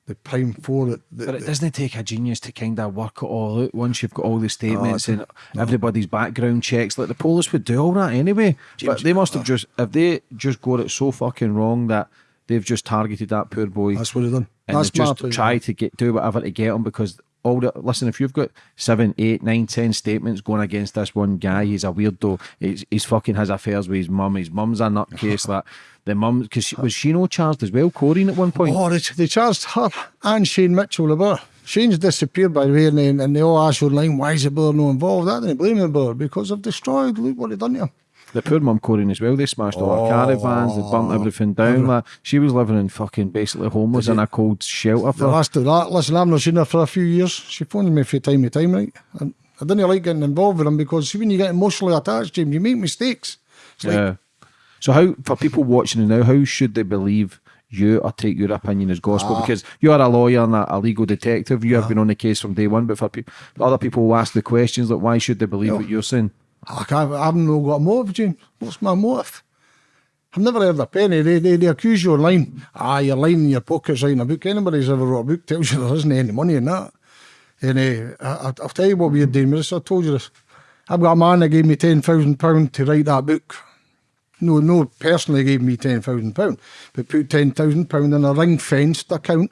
B: the prime four that. that
C: But it doesn't take a genius to kind of work it all out once you've got all the statements
B: it-
C: and everybody's background checks. Like the police would do all that anyway. but they must have just, if they just got it so fucking wrong that they've just targeted that poor boy
B: that's what they've done.
C: And
B: That's
C: just tried to get do whatever to get him because all the listen, if you've got seven, eight, nine, ten statements going against this one guy, he's a weirdo. He's, he's fucking has affairs with his mum. His mum's a nutcase. *laughs* that the mum because she, was she no charged as well, Corinne at one point.
B: Oh, they, they charged her and Shane Mitchell the brother. Shane's disappeared by the way, and they, and they all asked online why is the brother not involved. I didn't blame the brother because they've destroyed. Look what they've done to him.
C: The poor mum Corinne as well. They smashed all her caravans. They burnt everything down. Like, she was living in fucking basically homeless in a cold shelter
B: The
C: for.
B: last of that, listen, I've not seen her for a few years. She phones me from time to time, right? And I didn't like getting involved with them because when you get emotionally attached, James, you make mistakes. It's like,
C: Yeah. So how for people watching now, how should they believe you or take your opinion as gospel?
B: Ah.
C: Because you are a lawyer and a, a legal detective. You have been on the case from day one. But for people, other people who ask the questions like, why should they believe what you're saying?
B: I can't, I haven't no got a motive, James. What's my motive? I've never heard a penny. They, they, they accuse you online. Ah, you're lying in your pockets writing a book. Anybody's ever wrote a book tells you there isn't any money in that. And uh, I- I'll tell you what we're doing with this. I told you this. I've got a man that gave me £10,000 to write that book. No, no, personally gave me £10,000, but put £10,000 in a ring fenced account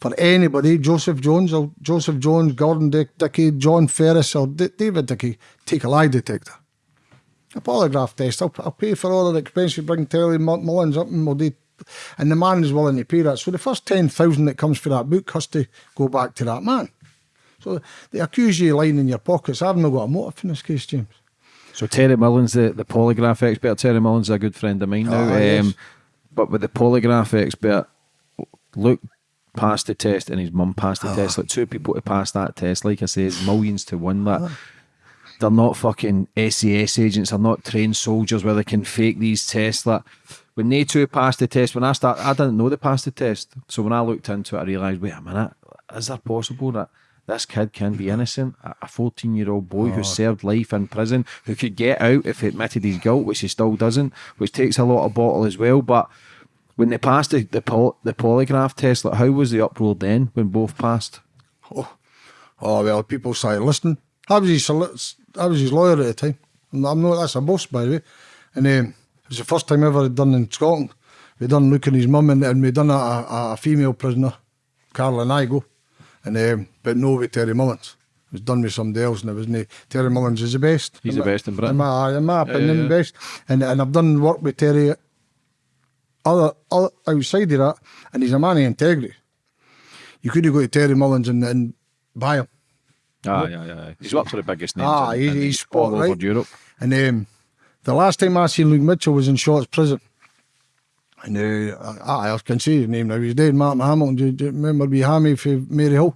B: for anybody, Joseph Jones or Joseph Jones, Gordon Dick, Dickey, John Ferris or D- David Dickey, take a lie detector. A polygraph test. I'll, I'll pay for all the expenses, bring Terry Mull- Mullins up and we'll do, and the man is willing to pay that. So the first 10,000 that comes for that book has to go back to that man. So they accuse you of lying in your pockets. I've not got a motive in this case, James.
C: So Terry Mullins, the, the polygraph expert, Terry Mullins is a good friend of mine now.
B: Oh, yes.
C: um, but with the polygraph expert, Luke passed the test and his mum passed the ah. test. Like two people to pass that test, like I say, millions to one. That ah. they're not fucking SAS agents, they're not trained soldiers where they can fake these tests. Like when they two passed the test, when I start, I didn't know they passed the test. So when I looked into it, I realised, wait a minute, is that possible that this kid can be innocent? A 14 year old boy who ah. served life in prison, who could get out if he admitted his guilt, which he still doesn't, which takes a lot of bottle as well. But when they passed the the, poly, the polygraph test, like how was the uproar then when both passed?
B: Oh, oh well, people started listening. I was his I was his lawyer at the time. I'm not that's a boss by the way. And um, it was the first time ever I'd done in Scotland. We done looking his mum and, and we done a, a, a female prisoner, Caroline Igo, and um, but no with Terry Mullins. It was done with somebody else, and it wasn't. Terry Mullins is the best.
C: He's
B: in
C: the
B: my-
C: best in Britain.
B: In my, in my opinion,
C: yeah.
B: the best. And and I've done work with Terry. Other, other outside of that, and he's a man of integrity. You could have go to Terry Mullins and, and buy him.
C: Ah, yeah, yeah. He's worked for the biggest names
B: Ah,
C: in,
B: he's,
C: in
B: he's
C: all over. Europe.
B: And um, the last time I seen Luke Mitchell was in Shotts Prison. And uh, I, I can say his name now. He's dead, Martin Hamilton. Do you, do you remember we Hammy for Maryhill?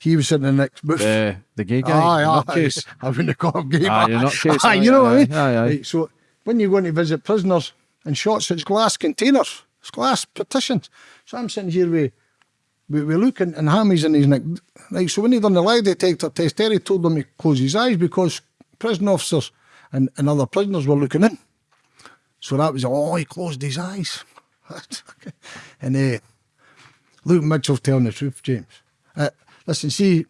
B: He was sitting in the next booth.
C: The the gay guy,
B: Aye, aye.
C: nutcase. *laughs*
B: I wouldn't call him gay.
C: Aye, you're nutcase, *laughs*
B: Aye,
C: aye,
B: you know what I mean?
C: aye, aye.
B: Right, so when you go in to visit prisoners in Shotts, it's glass containers, it's glass partitions. So I'm sitting here with, with, with Luke and, and Hammy's in his neck. Right, so when he done the lie detector test, Terry told him to close his eyes because prison officers and, and other prisoners were looking in. So that was, oh, he closed his eyes. *laughs* and uh, Luke Mitchell's telling the truth, James. Uh, listen, see,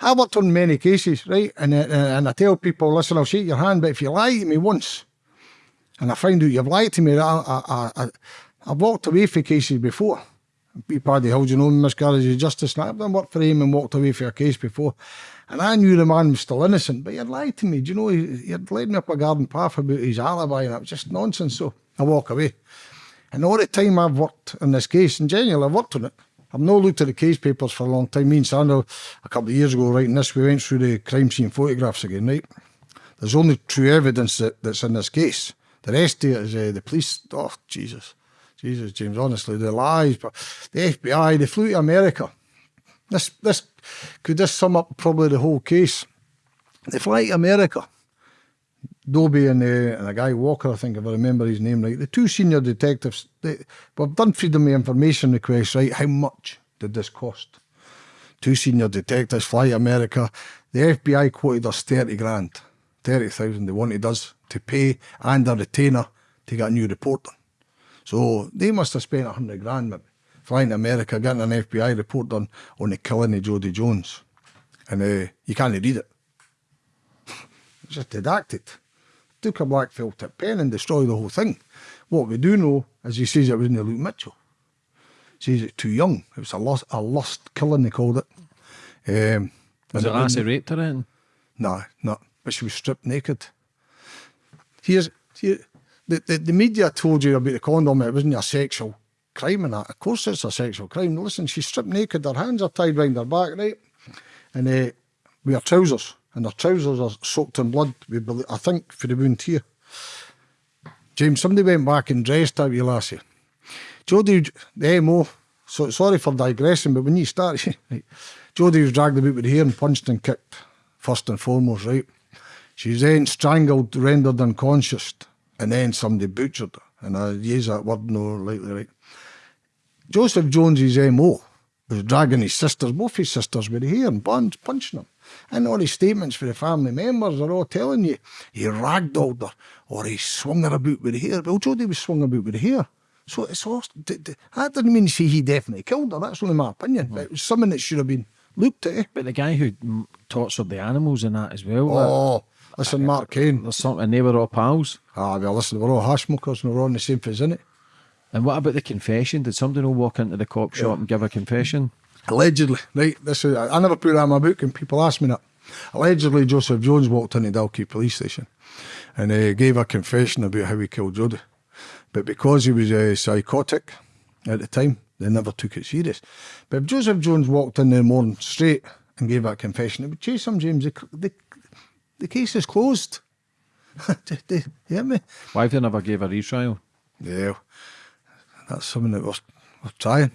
B: I've worked on many cases, right? And, uh, and I tell people, listen, I'll shake your hand, but if you lie to me once, and I find out you've lied to me, I, I, I, I, I've walked away from cases before. Be Paddy Hills, you know, miscarriage of justice. And I've done work for him and walked away for a case before. And I knew the man was still innocent, but he'd lied to me. Do you know, he, he'd led me up a garden path about his alibi, and it was just nonsense. So I walk away. And all the time I've worked on this case, and genuinely I've worked on it, I've not looked at the case papers for a long time. Me and Sandra, a couple of years ago, writing this, we went through the crime scene photographs again, right? There's only true evidence that, that's in this case. The rest of it is uh, the police. Oh, Jesus. Jesus, James, honestly, the lies. But the FBI, they flew to America. This, this, could this sum up probably the whole case? They fly to America. Dobie and, uh, and a guy Walker, I think, if I remember his name right. The two senior detectives, they, we've done freedom of information requests, right? How much did this cost? Two senior detectives fly to America. The FBI quoted us 30 grand, 30,000 they wanted us to pay and a retainer to get a new report done. So they must have spent 100 grand maybe, flying to America, getting an FBI report done on the killing of Jodi Jones. And uh, you can't read it. It's *laughs* just redacted. Took a black felt tip pen and destroyed the whole thing. What we do know is he says it was in the Luke Mitchell. He says it's too young. It was a lust, a lust killing, they called it. Um,
C: Was it Lassie raped her then?
B: no, no. But she was stripped naked. Here's here, the, the the media told you about the condom. It wasn't a sexual crime and that. Of course, it's a sexual crime. Listen, she's stripped naked. Her hands are tied round her back, right? And uh, with her trousers, and her trousers are soaked in blood. We believe, I think for the wound here. James, somebody went back and dressed out you last year. Jodi, the MO, so sorry for digressing, but when you start, *laughs* Jodi was dragged about with the hair and punched and kicked, first and foremost, right? She was then strangled, rendered unconscious, and then somebody butchered her. And I use that word no lightly, right? Joseph Jones's MO was dragging his sisters, both his sisters, with the hair and buns, punching them. And all his statements for the family members are all telling you he ragdolled her or he swung her about with the hair. Well, Jodi was swung about with the hair. So it's all, that doesn't mean to say he definitely killed her. That's only my opinion. But it was something that should have been looked at. eh?
C: But the guy who mm, tortured the animals and that as well.
B: Oh, listen, Mark Kane.
C: there's something, and they were all pals.
B: Ah, well, listen, we're all hash smokers and we're all in the same vicinity.
C: And what about the confession? Did somebody all walk into the cop shop and give a confession?
B: Allegedly, right? This is, I never put that in my book, and people ask me that. Allegedly, Joseph Jones walked into Dalkeith police station and uh, gave a confession about how he killed Jodi. But because he was uh, psychotic at the time, they never took it serious. But if Joseph Jones walked in the morning straight and gave that confession, it would chase him, James. The, the, the case is closed. *laughs* Do you hear me?
C: Why have they never gave a retrial?
B: Yeah, that's something that we're, we're trying.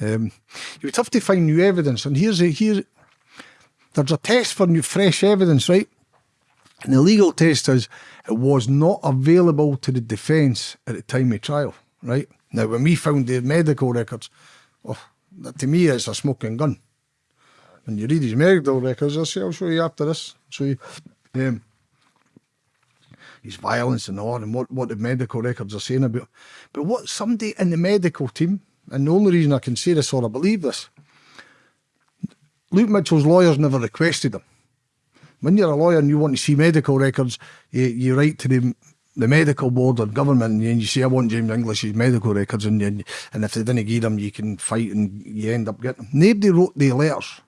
B: Um, it was tough to find new evidence, and here's a here. There's a test for new fresh evidence, right? And the legal test is it was not available to the defence at the time of trial, right? Now, when we found the medical records, oh, that to me it's a smoking gun. When you read his medical records, I'll, show you after this. Um, his violence and all, and what, what the medical records are saying about. But what somebody in the medical team, and the only reason I can say this or I believe this, Luke Mitchell's lawyers never requested them. When you're a lawyer and you want to see medical records, you, you write to the the medical board or government and you say, I want James English's medical records, and, and if they didn't give them, you can fight and you end up getting them. Nobody wrote the letters,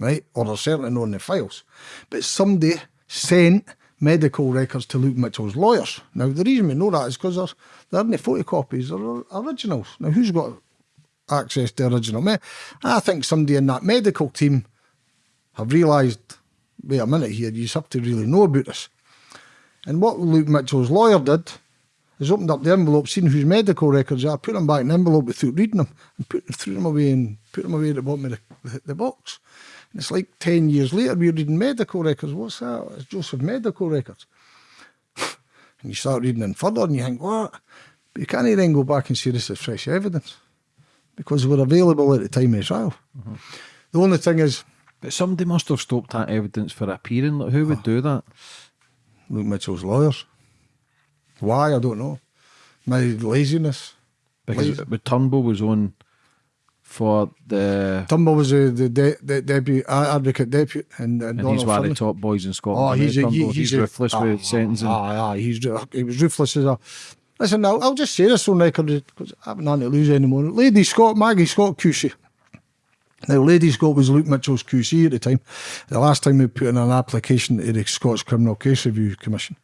B: right? Or they're certainly not in the files. But somebody sent medical records to Luke Mitchell's lawyers. Now, the reason we know that is because they're, they're in the photocopies, they're originals. Now, who's got access to original? Me, I think somebody in that medical team have realised, wait a minute here, you have to really know about this. And what Luke Mitchell's lawyer did is opened up the envelope, seen whose medical records are, put them back in the envelope without reading them, and put threw them away and put them away at the bottom of the, the, the box. And it's like 10 years later, we're reading medical records. What's that? It's Joseph medical records. *laughs* and you start reading them further and you think, what? But you can't then go back and see this is fresh evidence because they were available at the time of the trial. The only thing is,
C: But somebody must have stopped that evidence for appearing. Like, who would oh. do that?
B: Luke Mitchell's lawyers. Why? I don't know. My laziness.
C: Because
B: Lazy.
C: Turnbull was on for the.
B: Turnbull was uh, the de- de- deputy uh, advocate deputy, and, and,
C: And he's one of the top boys in
B: Oh,
C: Scotland.
B: he's a, he,
C: he's,
B: he's, a-
C: ruthless
B: ah,
C: with sentencing.
B: Ah, ah, he's he was ruthless as a. Listen, I'll, I'll just say this on record because I haven't nothing to lose anymore. Lady Scott, Maggie Scott QC. Now, Lady Scott was Luke Mitchell's QC at the time. The last time we put in an application to the Scots Criminal Case Review Commission.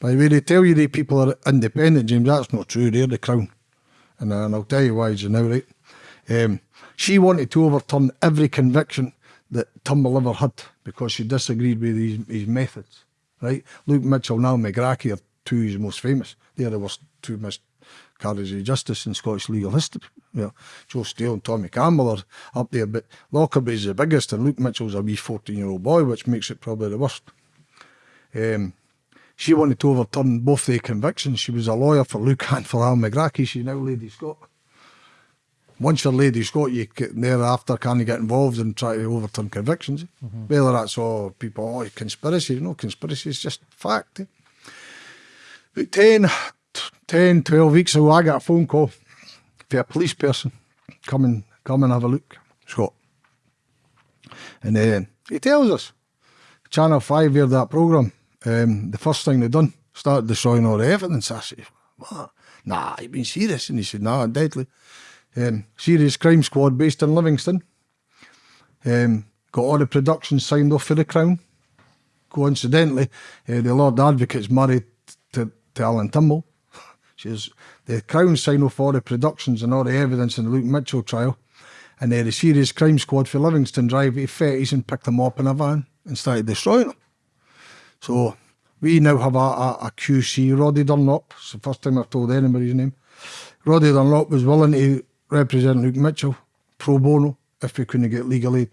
B: By the way, they tell you the people are independent, James. That's not true. They're the Crown. And, uh, and I'll tell you why, you now, right? Um, She wanted to overturn every conviction that Turnbull ever had because she disagreed with his, his methods. Right? Luke Mitchell now Al Megrahi are two of his most famous. They're the worst two miscarriages of justice in Scottish legal history. Joe Steele and Tommy Campbell are up there, but Lockerbie's the biggest, and Luke Mitchell's a wee 14 year old boy, which makes it probably the worst. Um, she wanted to overturn both their convictions. She was a lawyer for Luke *laughs* and for Al Megrahi. She's now Lady Scott. Once your lady's got you thereafter can you get involved and try to overturn convictions. Mm-hmm. Whether that's all people, oh, conspiracy, no conspiracy, it's just fact. Eh? About 10, 10, 12 weeks ago, I got a phone call for a police person. Come and, come and have a look, Scott. And then he tells us, Channel 5 aired that programme. Um, the first thing they done, started destroying all the evidence. I said, what? Nah, you've been serious. And he said, nah, deadly. Um, serious crime squad based in Livingston. Um, got all the productions signed off for the Crown. Coincidentally, uh, the Lord Advocate's married to, to Alan Turnbull. *laughs* She's the Crown signed off all the productions and all the evidence in the Luke Mitchell trial. And uh, the serious crime squad for Livingston drive to Fettes and picked them up in a van and started destroying them. So we now have a, a, a QC, Roddy Dunlop. It's the first time I've told anybody his name. Roddy Dunlop was willing to represent Luke Mitchell pro bono if we couldn't get legal aid.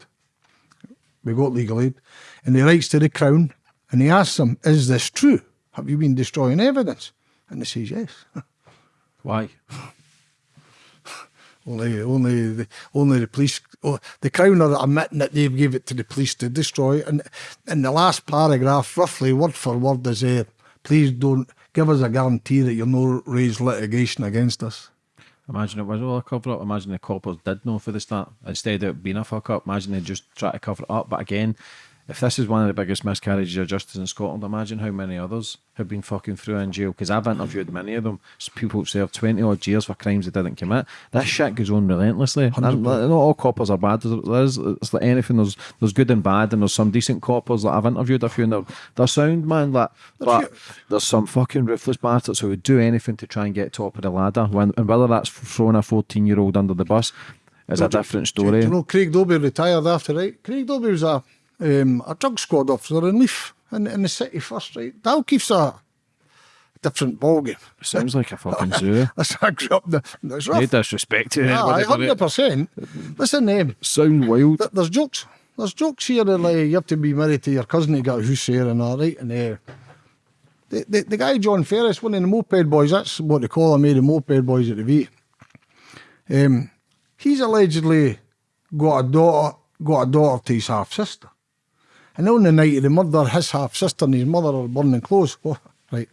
B: We got legal aid. And he writes to the Crown and he asks them, Is this true? Have you been destroying evidence? And they says, Yes. *laughs*
C: Why? *laughs*
B: only, only, the, only the police. Oh, the Crown are admitting that they've gave it to the police to destroy. And in the last paragraph, roughly word for word, is uh, please don't give us a guarantee that you'll not raise litigation against us.
C: Imagine it was all a cover up. Imagine the coppers did know for the start. Instead of being a fuck up, imagine they just try to cover it up. But again, if this is one of the biggest miscarriages of justice in Scotland, imagine how many others have been fucking through in jail. Because I've interviewed many of them. People who served 20 odd years for crimes they didn't commit. This shit goes on relentlessly. And not all coppers are bad. There's, it's like anything. There's there's good and bad, and there's some decent coppers that I've interviewed a few, and they're, they're sound, man. Like, but there's some fucking ruthless bastards who would do anything to try and get top of the ladder. When, and whether that's throwing a 14 year old under the bus is a different story.
B: Do you know Craig Dobie retired after, right? Craig Dobie was a um, a drug squad officer in Leith in, in the city first, right? Dalkeith's a different ballgame.
C: Sounds like a fucking zoo. *laughs*
B: That's I grew up. The, it's rough.
C: No disrespect to
B: Aye, hundred percent. Listen, um,
C: sound wild.
B: th- There's jokes. There's jokes here that like you have to be married to your cousin to get a house here and all right. And uh, the, the the guy John Ferris, one of the moped boys, that's what they call him, eh, the moped boys at the V. Um, he's allegedly got a daughter, got a daughter to his half sister. And on the night of the murder, his half sister and his mother are burning clothes. Oh, right.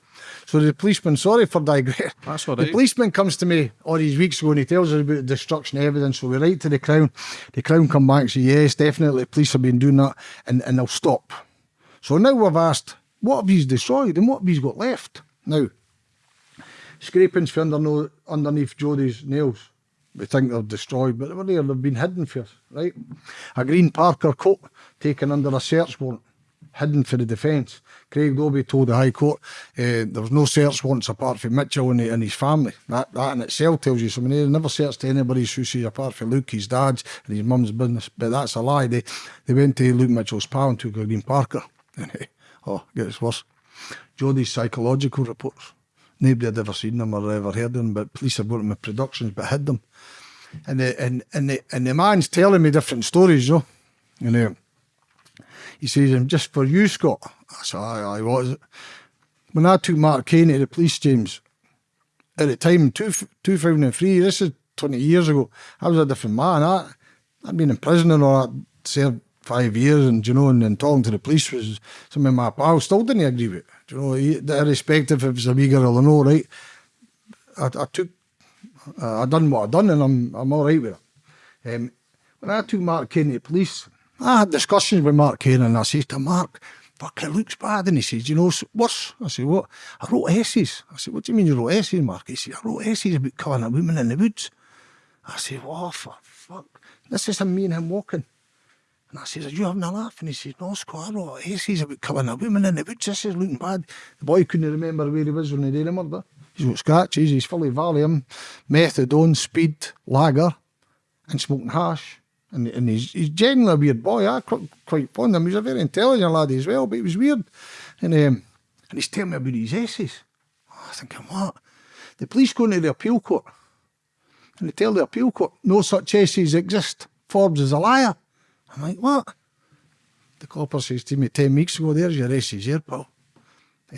B: So the policeman, sorry for digress. *laughs*
C: That's all
B: The policeman comes to me all these weeks ago and he tells us about the destruction of evidence. So we write to the Crown. The Crown come back and say, yes, definitely, police have been doing that and, and they'll stop. So now we've asked, what have he's destroyed and what have he's got left? Now, scrapings for under, underneath Jodi's nails. We think they're destroyed, but they were there, they've been hidden for us, right? A green Parker coat taken under a search warrant, hidden for the defence. Craig Dobie told the High Court uh, there was no search warrants apart from Mitchell and, and his family. That, that in itself tells you something. They never searched anybody's house apart from Luke, his dad's, and his mum's business. But that's a lie. They, they went to Luke Mitchell's pal and took a green Parker. *laughs* oh, it gets worse. Jodi's psychological reports. Nobody had ever seen them or ever heard them, but police have got them in productions but hid them. And the, and, and, the, and the man's telling me different stories, you know. And uh, he says, I'm just for you, Scott. I said, aye, aye, what is it? When I took Mark Kane to the police, James, at the time, two, 2003, this is 20 years ago, I was a different man. I, I'd been in prison and all that, served five years, and you know, and, and talking to the police was some of my pals still didn't agree with it. You know, irrespective if it was a wee girl or no, right? I, I took, uh, I done what I done, and I'm I'm all right with it. Um, when I took Mark Kane to the police, I had discussions with Mark Kane, and I said to Mark, "Fuck, it looks bad," and he says, "You know, worse." I said, "What?" I wrote essays. I said, "What do you mean you wrote essays, Mark?" He said, "I wrote essays about killing a woman in the woods." I said, "Oh, for fuck, this is me and him walking." And I says, Are you having a laugh? And he says, No, Scott, I wrote essays about killing a woman in the woods. This is looking bad. The boy couldn't remember where he was when he did the murder. He's got scratches, he's full of Valium, methadone, speed, lager, and smoking hash. And, and he's, he's generally a weird boy. I quite, quite fond of him. He's a very intelligent lad as well, but he was weird. And um, and he's telling me about his essays. Oh, I thinking, what? The police go into the appeal court and they tell the appeal court no such essays exist. Forbes is a liar. I'm like, what? The copper says to me 10 weeks ago, there's your essays here, pal.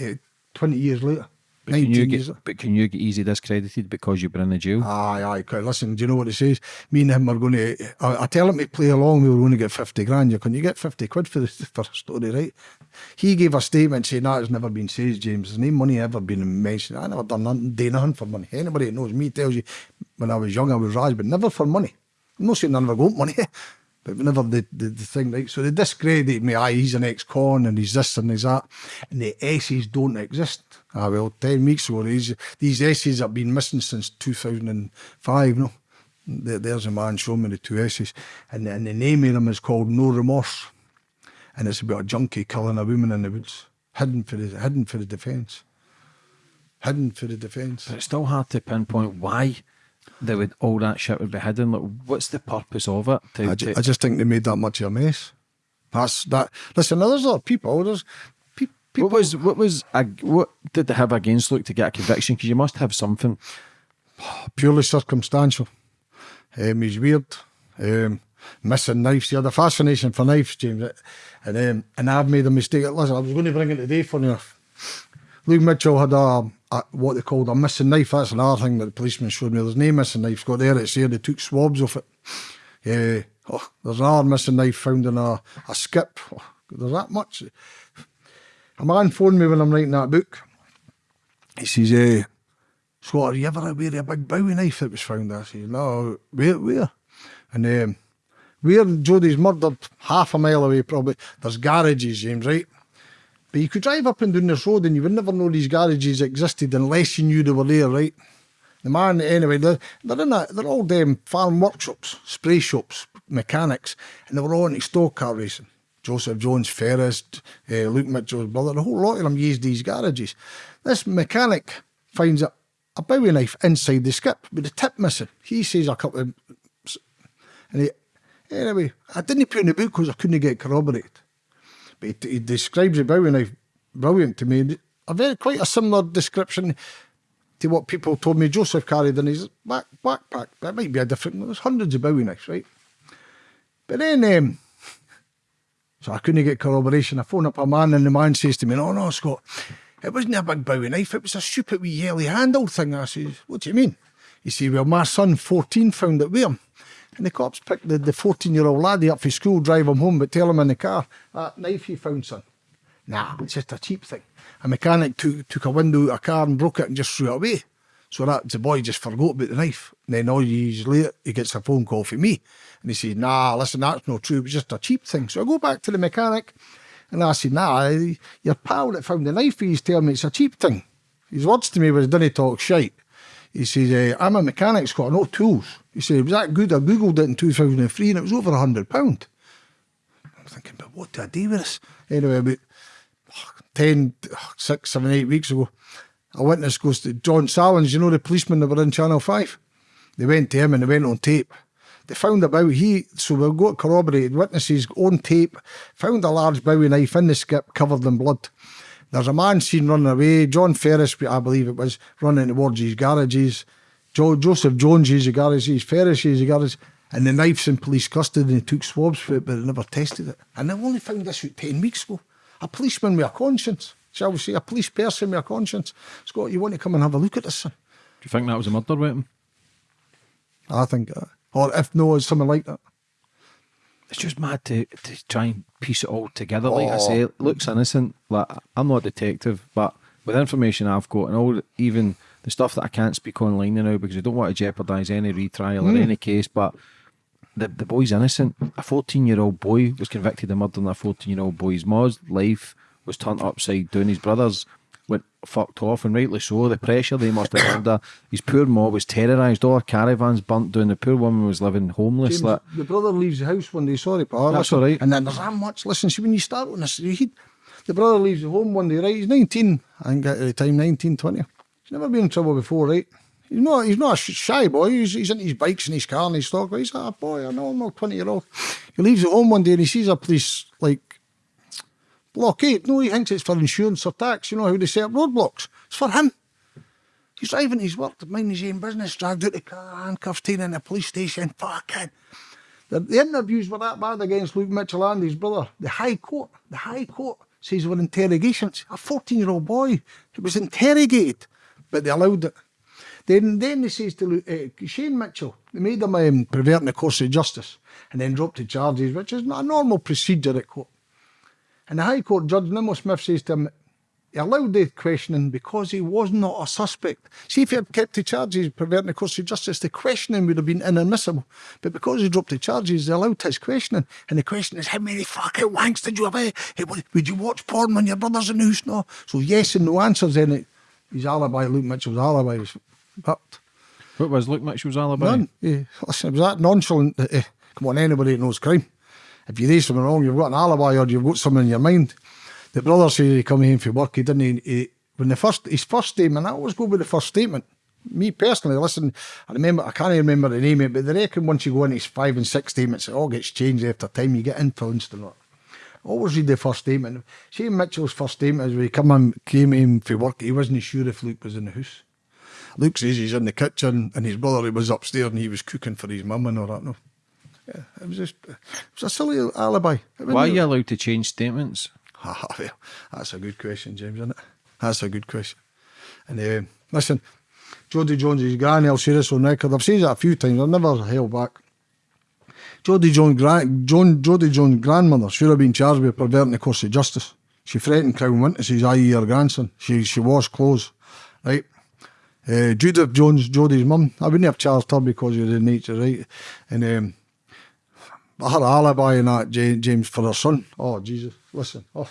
B: Uh, 20 years later.
C: But can, you get, but can you get easy discredited because you've been in the jail?
B: Aye, aye. Listen, do you know what it says? Me and him are going to. I, I tell him to play along. We were going to get fifty grand. You can you get fifty quid for the for a story, right? He gave a statement saying that has never been said, James. There's no money ever been mentioned. I never done nothing, do nothing for money. Anybody that knows me tells you when I was young I was raised, but never for money. I'm not saying I never got money, *laughs* but never the, the, the thing, right? So they discredit me. Aye, he's an ex-con and he's this and he's that. And the S's don't exist. Ah, well, 10 weeks ago, these, these essays have been missing since 2005, no? There, there's a man showing me the two S's. And, and the name of them is called No Remorse. And it's about a junkie killing a woman in the woods. Hidden for the, hidden for the defence. Hidden for the defence.
C: But it's still hard to pinpoint why they would all that shit would be hidden. Like, what's the purpose of it? To,
B: I, ju-
C: to-
B: I just think they made that much of a mess. That's that. Listen, there's other people. There's pe- people.
C: what was what was what did they have against Luke to get a conviction? Because you must have something.
B: purely circumstantial. Um, he's weird. Um, missing knives. He had a fascination for knives, James. And um, and I've made a mistake. Listen, I was going to bring it today, for enough. Luke Mitchell had a, a what they called a missing knife. That's another thing that the policeman showed me. There's no missing knife. Got there. It's here. They took swabs off it. Yeah. Oh, there's another missing knife found in a, a skip. Oh, there's that much. A man phoned me when I'm writing that book. He says, eh, Scott, are you ever aware of a big Bowie knife that was found? I said, no, where, where? And um, where Jodi's murdered, half a mile away probably, there's garages, James, right? But you could drive up and down this road and you would never know these garages existed unless you knew they were there, right? The man, anyway, they're, they're in a, they're all them farm workshops, spray shops, mechanics, and they were all into stock car racing. Joseph Jones, Ferris, uh, Luke Mitchell's brother, a whole lot of them used these garages. This mechanic finds a, a Bowie knife inside the skip with the tip missing. He says a couple of. And he, anyway, I didn't put in the book because I couldn't get corroborated. He, he describes Bowie knife brilliant to me. A very quite a similar description to what people told me Joseph carried in his back, backpack. That might be a different. There's hundreds of Bowie knives, right? But then, um, so I couldn't get corroboration. I phone up a man, and the man says to me, "No, no, Scott, it wasn't a big Bowie knife. It was a stupid wee yellow handled thing." I says, "What do you mean?" He said, "Well, my son, 14, found it with him." And the cops picked the, the 14 year old laddie up for school, drive him home, but tell him in the car, that knife you found, son. Nah, it's just a cheap thing. A mechanic took, took a window out of a car and broke it and just threw it away. So that the boy just forgot about the knife. And then all years later, he gets a phone call from me. And he said, nah, listen, that's not true. It was just a cheap thing. So I go back to the mechanic and I said, nah, your pal that found the knife, he's telling me it's a cheap thing. His words to me was, didn't talk shite. He says, eh, I'm a mechanic, Scott, no tools. He said, it was that good. I Googled it in 2003 and it was over a £100. I'm thinking, but what do I do with this? Anyway, about 10, 6, 7, 8 weeks ago, a witness goes to John Sallins, you know the policeman that were in Channel 5? They went to him and they went on tape. They found about he, so we've got corroborated witnesses on tape, found a large Bowie knife in the skip covered in blood. There's a man seen running away, John Ferris, I believe it was, running towards his garages. Jo- Joseph Jones used the he's Ferris used a garage, and the knife's in police custody and they took swabs for it, but they never tested it. And they only found this out 10 weeks ago. A policeman with a conscience, shall we say, a police person with a conscience. Scott, you want to come and have a look at this, son?
C: Do you think that was a murder weapon?
B: I think, uh, or if no, it's something like that.
C: It's just mad to, to try and piece it all together. Like I
B: Oh.
C: say, it looks innocent. Like I'm not a detective, but with information I've got and all, even the stuff that I can't speak online now because I don't want to jeopardise any retrial or hmm. any case. But the the boy's innocent. A 14 year old boy was convicted of murdering a 14 year old boy's mom's life was turned upside down. His brothers went fucked off, and rightly so. The pressure they must have under. His poor mom was terrorised. All her caravans burnt down. The poor woman was living homeless.
B: James,
C: like,
B: the brother leaves the house one day. Sorry, pal.
C: That's
B: Listen,
C: all right.
B: And then there's that much. Listen, see, when you start on this, he, the brother leaves the home one day, right? He's 19, I think at the time, 19, 20. He's never been in trouble before, right? He's not, he's not a shy boy. He's, he's his bikes and his car and his stock. He's a boy, I know, I'm not 20 year old. He leaves at home one day and he sees a police, like, blockade. No, he thinks it's for insurance or tax. You know how they set up roadblocks. It's for him. He's driving his work mind his own business, dragged out the car, handcuffed, taken in the police station. Fucking. The, the interviews were that bad against Luke Mitchell and his brother. The High Court, the High Court says were interrogations. A 14 year old boy who was interrogated, but they allowed it. Then, then they says to uh, Shane Mitchell, they made him um, perverting the course of justice and then dropped the charges, which is not a normal procedure at court. And the High Court Judge Nimmo Smith says to him, he allowed the questioning because he was not a suspect. See, if he had kept the charges perverting the course of justice, the questioning would have been inadmissible. But because he dropped the charges, they allowed his questioning. And the question is, how many fucking wanks did you have? Eh? Would you watch porn when your brother's in the house? No. So yes and no answers in it. His alibi, Luke Mitchell's alibi was fucked.
C: What was Luke Mitchell's alibi?
B: None. Yeah. Listen, it was that nonchalant that, uh, come on, anybody knows crime. If you do something wrong, you've got an alibi or you've got something in your mind. The brother said he come home from work. He didn't. He, he, when the first his first statement, I always go with the first statement. Me personally, listen, I remember I can't remember the name of it, but they reckon once you go into his five and six statements, it all gets changed after time. You get influenced and all. Always read the first statement. Shane Mitchell's first statement is when he come in, came in for work. He wasn't sure if Luke was in the house. Luke says he's in the kitchen and his brother was upstairs and he was cooking for his mum and all that. No, yeah, it was just it was a silly alibi.
C: Why are you allowed to change statements? *laughs*
B: Ah, well, that's a good question, James, isn't it? That's a good question. And uh, listen, Jodi Jones' is granny, I'll say this on record. I've said that a few times. I've never held back. Jodi Jones' gran- John, Jodi Jones' grandmother should have been charged with perverting the course of justice. She threatened Crown Witnesses, i.e. her grandson. She she washed clothes, right? Uh, Judith Jones, Jodi's mum, I wouldn't have charged her because of the nature, right? And um, her alibi and that, James, for her son. Oh, Jesus listen, oh,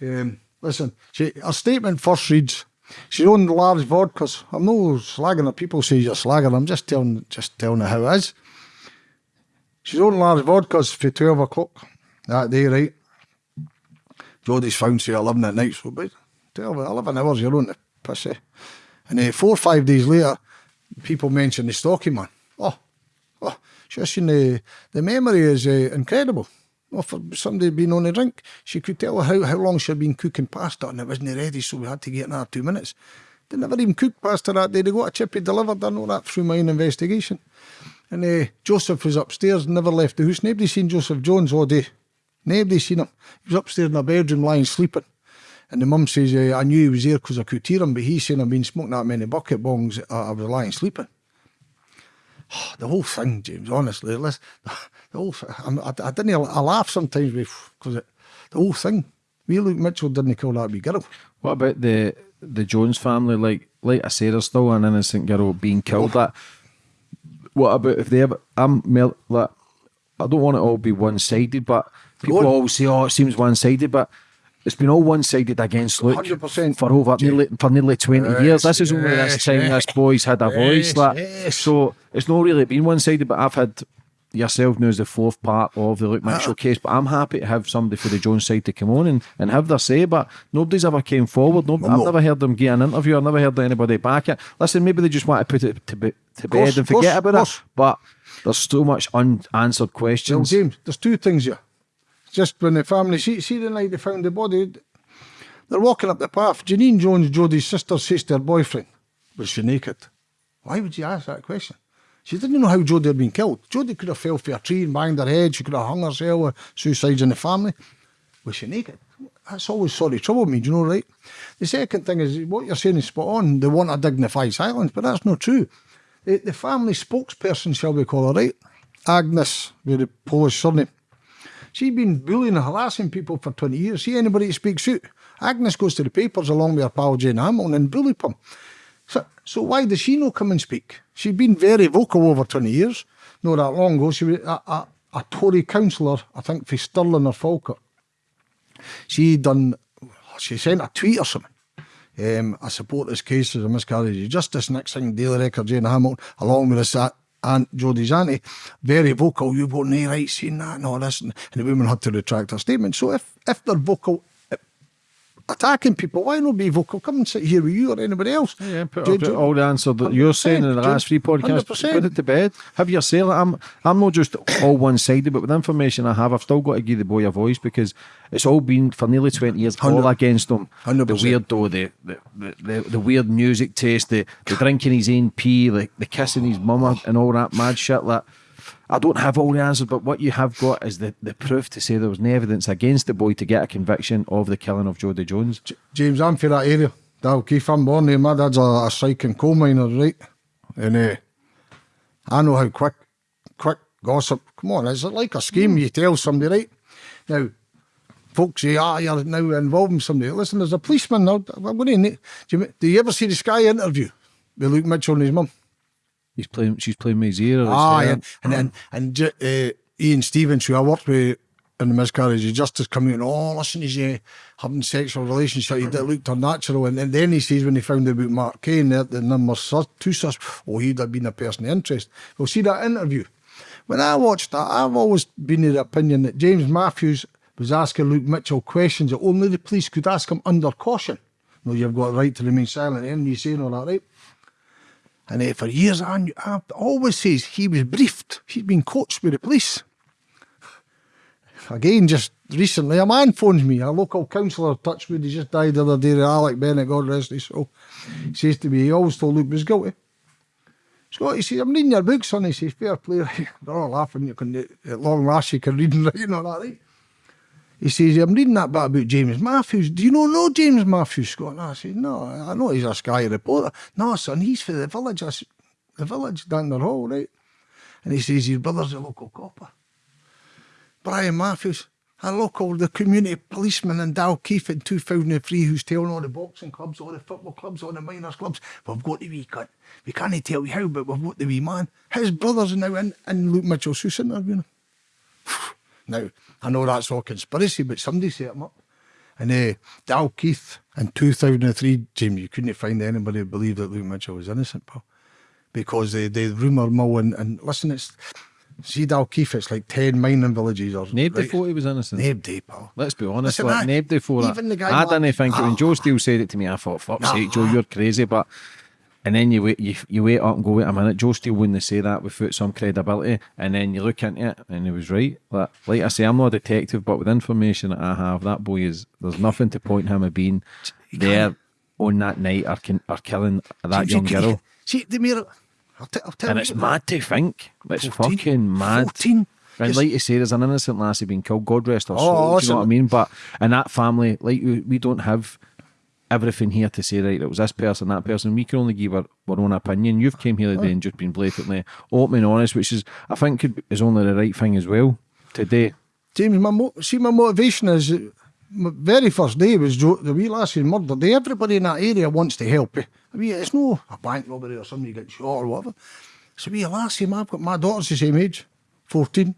B: um, listen, she, her statement first reads, she owned large vodkas. I'm no slagging her. People say you're slagging. I'm just telling, just telling her how it is. She's owned large vodkas for 12 o'clock that day, right? Jodi's found say 11 at night, so but 12, 11 hours, you're on the pussy. And uh, four or five days later, people mention the stocky man. Oh, oh, just in the, the memory is uh, incredible. Well, for somebody being on a drink, she could tell how, how long she'd been cooking pasta and it wasn't ready, so we had to get another two minutes. They never even cooked pasta that day. They got a chippy delivered. I all that through my own investigation. And uh, Joseph was upstairs, never left the house. Nobody seen Joseph Jones all day. Nobody seen him. He was upstairs in a bedroom lying sleeping. And the mum says, uh, I knew he was there because I could hear him, but he's saying I've been smoking that many bucket bongs, uh, I was lying sleeping. the whole thing, James, honestly, listen, *laughs* the whole thing, I, I didn't, I laugh sometimes because the whole thing, we Luke Mitchell didn't kill that wee girl.
C: What about the the Jones family? Like, like I said, there's still an innocent girl being killed. That. What about if they ever? I'm like, I don't want it all be one sided, but people always say, "Oh, it seems one sided," but it's been all one sided against Luke 100%. for over nearly for nearly twenty yes, years. This is only yes, this time yes, this boy's had a voice. Like, so it's not really been one sided, but I've had yourself now as the fourth part of the Luke Mitchell uh, case, but I'm happy to have somebody for the Jones side to come on and, and have their say. But nobody's ever came forward. No, I've never heard them get an interview. I've never heard anybody back it. Listen, maybe they just want to put it to, be, to bed and forget course, about it. But there's so much unanswered questions.
B: Well, James, there's two things here. Just when the family see, see the night they found the body, they're walking up the path. Janine Jones, Jodi's sister, says to her boyfriend, Was she naked? Why would you ask that question? She didn't know how Jodi had been killed. Jodi could have fell for a tree and banged her head. She could have hung herself suicides in the family. Was she naked? That's always sort sorry trouble me, do you know, right? The second thing is what you're saying is spot on. They want a dignified silence, but that's not true. The, the family spokesperson, shall we call her, right? Agnes, with the Polish surname. She's been bullying and harassing people for 20 years. See anybody that speaks out. Agnes goes to the papers along with her pal Jane Hamilton and bully them. So, why does she not come and speak? She's been very vocal over 20 years. Not that long ago, she was a, a, a Tory councillor, I think, for Stirling or Falkirk. She done, she sent a tweet or something. Um, I support this case as a miscarriage of justice. Next thing, Daily Record, Jane Hamilton, along with this Aunt Jodi's auntie, very vocal. You've got no right saying that and all this. And, and the woman had to retract her statement. So if, if they're vocal attacking people. Why not be vocal? Come and sit here with you or anybody else.
C: Yeah, put
B: Do- do-
C: all the answer that you're saying in the last three podcasts.
B: 100%.
C: Put it to bed. Have your say. Like, I'm, I'm not just all one sided, but with the information I have, I've still got to give the boy a voice because it's all been for nearly 20 years all
B: 100
C: against him. The
B: 100%.
C: weirdo, the, the, the, the, the weird music taste, the, the drinking his own pee, the, the kissing his mama, and all that mad shit. Like, I don't have all the answers, but what you have got is the, the proof to say there was no evidence against the boy to get a conviction of the killing of Jodi Jones.
B: James, I'm for that area. Dalkeith, I'm born there. My dad's a, a striking coal miner, right? And uh, I know how quick, quick gossip. Come on, is it like a scheme? You tell somebody, right? Now, folks say, ah, you're now involving somebody. Listen, there's a policeman now. What do you, do you, do you ever see the Sky interview with Luke Mitchell and his mum?
C: He's playing. She's playing with his ear.
B: Ah, and and and, and uh, Ian Stevens, who I worked with in the miscarriage of justice, come out and oh, listen, he's uh, having sexual relationship. That looked unnatural, and, and then he says when he found out about Mark Kane, that the number two sus, oh, he'd have been a person of interest. Well, see that interview. When I watched that, I've always been of the opinion that James Matthews was asking Luke Mitchell questions that only the police could ask him under caution. No, you've got a right to remain silent, and you saying all that, right? And uh, for years, I, knew, I always says he was briefed. He'd been coached by the police. Again, just recently, a man phones me, a local councillor Touchwood, he just died the other day, Alec Bennett, God rest his soul. He says to me, he always told Luke was guilty. Scott, he says, I'm reading your book, son. He says, fair play. *laughs* They're all laughing. You can, at long last, you can read and write and all that, right? He says, I'm reading that bit about James Matthews. Do you know know James Matthews, Scott? And I said, no, I know he's a Sky reporter. No, son, he's for the village. I said, the village down the hall, right? And he says, his brother's a local copper. Brian Matthews, a local, the community policeman in Dalkeith in 2003 who's telling all the boxing clubs, all the football clubs, all the miners clubs, we've got the wee cut. We can't tell you how, but we've got the wee man. His brother's now in, in Luke Mitchell's house interviewing him. *sighs* Now, I know that's all conspiracy, but somebody set him up. And uh, Dalkeith in 2003, James, you couldn't find anybody who believed that Luke Mitchell was innocent, pal. Because they, they rumour mill and, and listen, it's, see Dalkeith, it's like 10 mining villages or
C: Nobody
B: right?
C: thought he was innocent.
B: Nobody, pal.
C: Let's be honest,
B: Listen,
C: like,
B: I-
C: nobody it.
B: even the guy
C: I
B: like-
C: didn't think it. When Joe Steele said it to me, I thought, fuck's
B: Nah.
C: sake, Joe, you're crazy. But and then you wait, you, you wait up and go, wait a minute, Joe Steele wouldn't say that without some credibility. And then you look into it, and he was right. Like, like I say, I'm not a detective, but with information that I have, that boy is there's nothing to point him at being there on that night or, kin- or killing that
B: See,
C: young girl.
B: See, the mirror. I'll, t- I'll tell
C: And
B: you.
C: it's mad to think. It's
B: 14,
C: fucking mad.
B: 14.
C: And like you say, there's an innocent lassie being killed. God rest her
B: Oh,
C: soul. do you know what I mean? But in that family, like we, we don't have everything here to say right. It was this person, that person. We can only give our, our own opinion. You've came here today and just been blatantly open and honest, which is I think could, is only the right thing as well today.
B: James, my mo- see, my motivation is my very first day was Joe, the wee lassie murdered. Day. Everybody in that area wants to help you. I mean, it's no a bank robbery or somebody gets shot or whatever. It's a wee lassie, man. I've got my daughter's the same age, 14.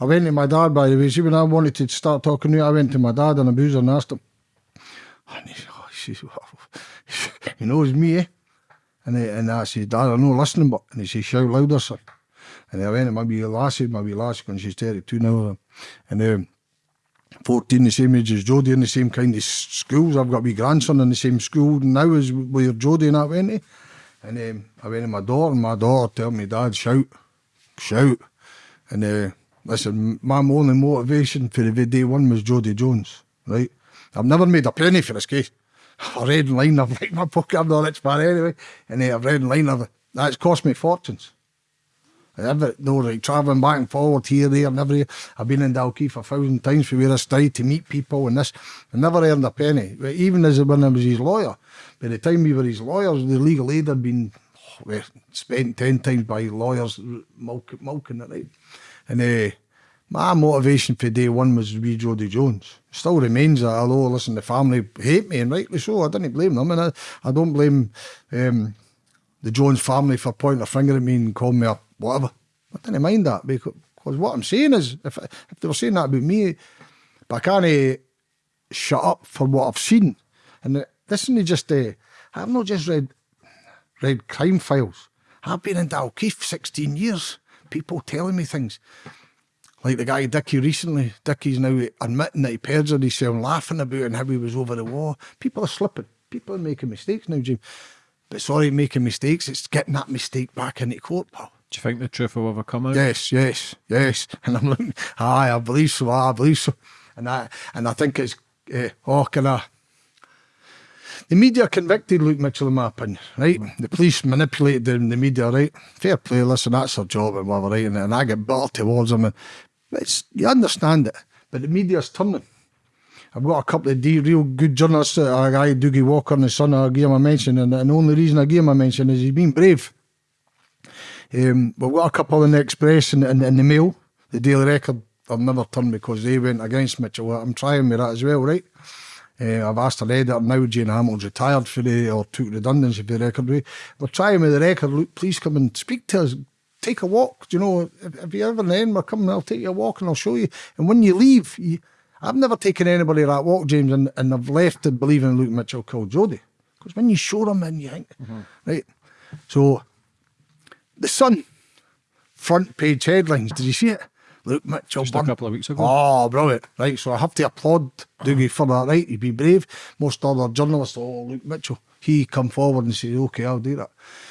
B: I went to my dad, by the way. See, when I wanted to start talking to you, I went to my dad and a boozer and asked him. And *laughs* he, he knows me, eh? And, I, and I said, Dad, I'm not listening, but, and he says, shout louder, son. And I went to my wee lassie, my wee lassie, when she's 32 now. And um, 14, the same age as Jodi, in the same kind of schools. I've got a wee grandson in the same school now as where Jodi and I went to. And um, I went to my daughter, and my daughter told me, Dad, shout, shout. And uh, listen, my only motivation for the day one was Jodi Jones, right? I've never made a penny for this case. I've read in line, I've like my pocket, I'm not rich man anyway. And uh, I've read in line, I've, that's cost me fortunes. And Every, no, like travelling back and forward here, there, and every. I've been in Dalkeith a thousand times for where I stayed to meet people and this. I never earned a penny. Even as when I was his lawyer, by the time we were his lawyers, the legal aid had been oh, well, spent ten times by lawyers milk, milking it, right? And uh, my motivation for day one was be Jodi Jones. Still remains that, although, listen, the family hate me, and rightly so. I didn't blame them, and I, I don't blame um, the Jones family for pointing a finger at me and calling me a whatever. I didn't mind that because, what I'm saying is, if, if they were saying that about me, but I can't shut up for what I've seen. And this isn't just, uh, I've not just read read crime files. I've been in Dalkeith 16 years. People telling me things. Like the guy Dickie recently, Dickie's now admitting that he perjured himself, laughing about and how he was over the wall. People are slipping. People are making mistakes now, Jim. But sorry, making mistakes. It's getting that mistake back into court, pal.
C: Do you think the truth will ever come out?
B: Yes, yes, yes. *laughs* And I'm looking, aye, I believe so, aye, I believe so. And I, and I think it's, uh, oh, can I, the media convicted Luke Mitchell, in my opinion, right? The police manipulated the, the media, right? Fair play, listen, that's their job and whatever, right? And, and I get bitter towards them. And it's, you understand it, but the media's turning. I've got a couple of de- real good journalists, uh, a guy, Doogie Walker and his son, I gave him a mention, and, and the only reason I gave him a mention is he's been brave. Um, we've got a couple in the Express and, and the Mail, the Daily Record. I've never turned because they went against Mitchell. I'm trying with that as well, right? Uh, I've asked an editor now, Jane Hamilton's retired for the, or took redundancy for the record. We, we're trying with the record, look, please come and speak to us. Take a walk. Do you know, if, if you ever in end, we're coming, I'll take you a walk and I'll show you. And when you leave, you, I've never taken anybody that walk, James, and, and I've left to believe in Luke Mitchell called Jodi. Because when you show them in, you think, mm-hmm. right? So, The Sun, front page headlines. Did you see it? Luke Mitchell.
C: Just a couple of weeks ago.
B: Oh, brilliant. Right, so I have to applaud Doogie for that, right? He'd be brave. Most other journalists, oh, Luke Mitchell, he come forward and say, okay, I'll do that.